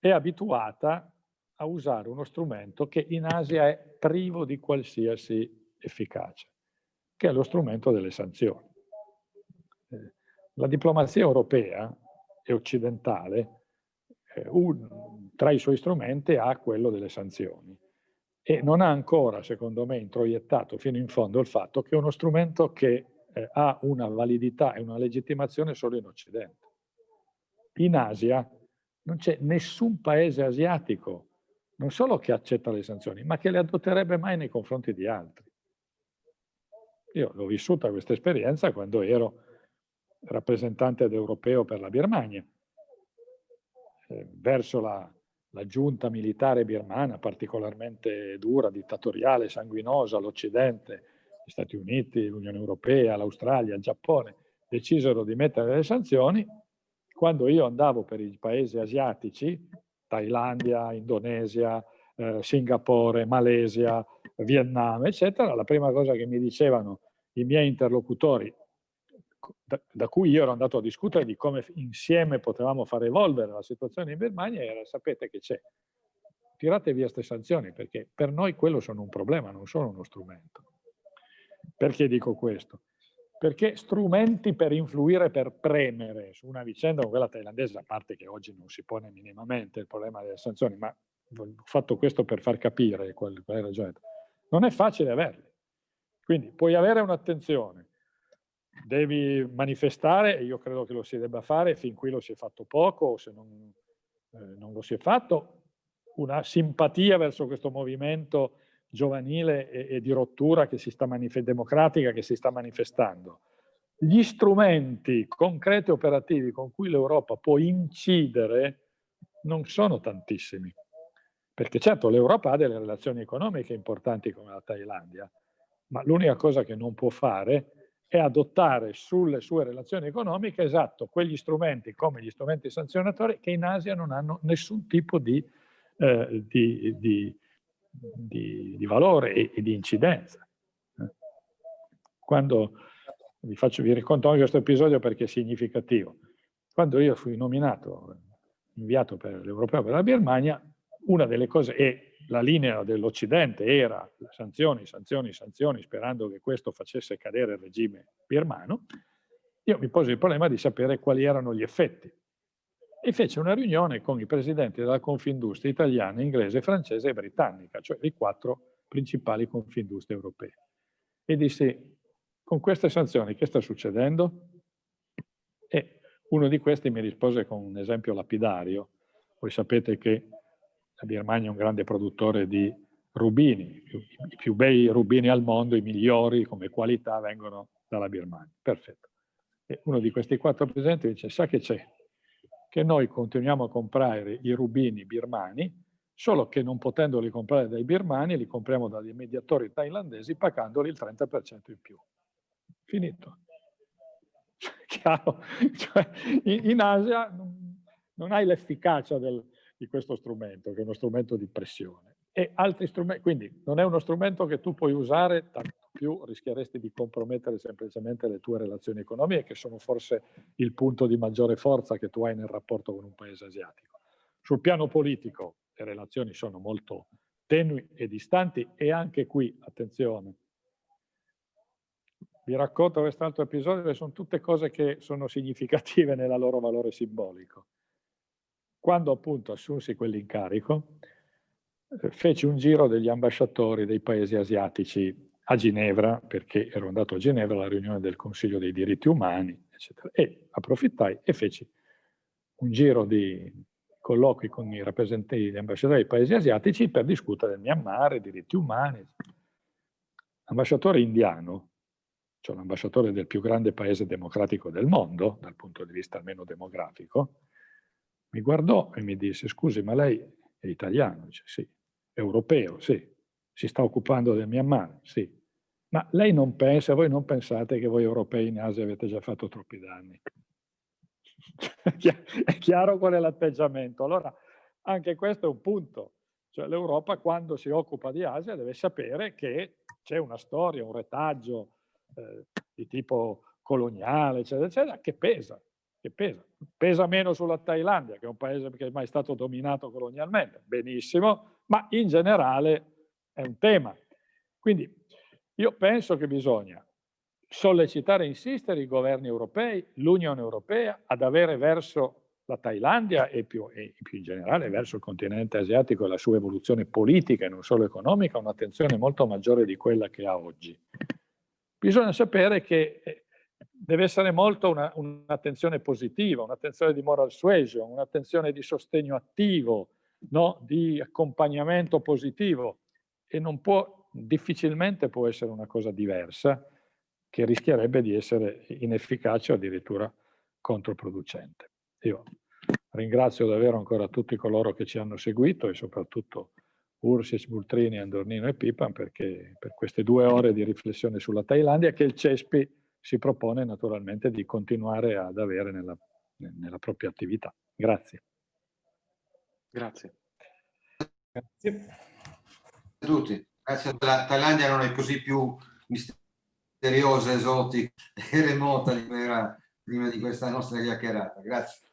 è abituata a usare uno strumento che in Asia è privo di qualsiasi efficacia, che è lo strumento delle sanzioni. Eh, la diplomazia europea e occidentale un, tra i suoi strumenti ha quello delle sanzioni e non ha ancora, secondo me, introiettato fino in fondo il fatto che è uno strumento che eh, ha una validità e una legittimazione solo in Occidente. In Asia non c'è nessun paese asiatico, non solo che accetta le sanzioni, ma che le adotterebbe mai nei confronti di altri. Io l'ho vissuta questa esperienza quando ero rappresentante europeo per la Birmania eh, verso la, la, giunta militare birmana particolarmente dura, dittatoriale, sanguinosa, l'Occidente, gli Stati Uniti, l'Unione Europea, l'Australia, il Giappone, decisero di mettere le sanzioni, quando io andavo per i paesi asiatici, Thailandia, Indonesia, eh, Singapore, Malesia, Vietnam, eccetera, la prima cosa che mi dicevano i miei interlocutori da, da, cui io ero andato a discutere di come insieme potevamo far evolvere la situazione in Birmania era sapete che c'è, tirate via queste sanzioni perché per noi quello sono un problema, non sono uno strumento. Perché dico questo? Perché strumenti per influire, per premere su una vicenda come quella thailandese, a parte che oggi non si pone minimamente il problema delle sanzioni, ma ho fatto questo per far capire qual, qual è la ragione, non è facile averli. Quindi puoi avere un'attenzione, devi manifestare, e io credo che lo si debba fare, fin qui lo si è fatto poco, o se non, eh, non lo si è fatto, una simpatia verso questo movimento giovanile e, e di rottura che si sta democratica che si sta manifestando. Gli strumenti concreti e operativi con cui l'Europa può incidere non sono tantissimi. Perché certo l'Europa ha delle relazioni economiche importanti come la Thailandia, ma l'unica cosa che non può fare è adottare sulle sue relazioni economiche, esatto, quegli strumenti come gli strumenti sanzionatori che in Asia non hanno nessun tipo di, eh, di, di, di valore e, e, di incidenza. Quando, vi, faccio, vi racconto anche questo episodio perché è significativo. Quando io fui nominato, inviato per l'Europeo per la Birmania, una delle cose, e la linea dell'Occidente era sanzioni, sanzioni, sanzioni, sperando che questo facesse cadere il regime birmano, io mi posi il problema di sapere quali erano gli effetti. E fece una riunione con i presidenti della Confindustria italiana, inglese, francese e britannica, cioè i quattro principali Confindustrie europee. E disse, con queste sanzioni che sta succedendo? E uno di questi mi rispose con un esempio lapidario. Voi sapete che la Birmania è un grande produttore di rubini, i più bei rubini al mondo, i migliori come qualità vengono dalla Birmania. Perfetto. E uno di questi quattro presenti dice, sa che c'è? Che noi continuiamo a comprare i rubini birmani, solo che non potendoli comprare dai birmani, li compriamo dagli mediatori thailandesi pagandoli il 30% in più. Finito. Chiaro? Cioè, in, Asia non hai l'efficacia del, di questo strumento, che è uno strumento di pressione. E altri strumenti, quindi non è uno strumento che tu puoi usare, tanto più rischieresti di compromettere semplicemente le tue relazioni economiche, che sono forse il punto di maggiore forza che tu hai nel rapporto con un paese asiatico. Sul piano politico le relazioni sono molto tenui e distanti e anche qui, attenzione, vi racconto quest'altro episodio sono tutte cose che sono significative nel loro valore simbolico. Quando appunto assunsi quell'incarico, eh, feci un giro degli ambasciatori dei paesi asiatici a Ginevra, perché ero andato a Ginevra alla riunione del Consiglio dei diritti umani, eccetera, e approfittai e feci un giro di colloqui con i rappresentanti degli ambasciatori dei paesi asiatici per discutere del Myanmar, diritti umani. L'ambasciatore indiano, cioè l'ambasciatore del più grande paese democratico del mondo, dal punto di vista almeno demografico, mi guardò e mi disse, scusi, ma lei è italiano? Dice, sì. Europeo? Sì. Si sta occupando del Myanmar? Sì. Ma lei non pensa, voi non pensate che voi europei in Asia avete già fatto troppi danni? è chiaro qual è l'atteggiamento. Allora, anche questo è un punto. Cioè, l'Europa quando si occupa di Asia deve sapere che c'è una storia, un retaggio eh, di tipo coloniale, eccetera, eccetera, che pesa che pesa. Pesa meno sulla Thailandia, che è un paese che è mai stato dominato colonialmente, benissimo, ma in generale è un tema. Quindi io penso che bisogna sollecitare e insistere i governi europei, l'Unione Europea, ad avere verso la Thailandia e più, e più, in generale verso il continente asiatico e la sua evoluzione politica e non solo economica, un'attenzione molto maggiore di quella che ha oggi. Bisogna sapere che eh, deve essere molto un'attenzione un positiva, un'attenzione di moral suasion, un'attenzione di sostegno attivo, no? di accompagnamento positivo e non può, difficilmente può essere una cosa diversa che rischierebbe di essere inefficace o addirittura controproducente. Io ringrazio davvero ancora tutti coloro che ci hanno seguito e soprattutto Ursic, Bultrini, Andornino e Pipan perché per queste due ore di riflessione sulla Thailandia che il CESPI si propone naturalmente di continuare ad avere nella, nella propria attività. Grazie. Grazie. Grazie a tutti. Grazie alla Thailandia non è così più misteriosa, esotica e remota di era prima di questa nostra chiacchierata. Grazie.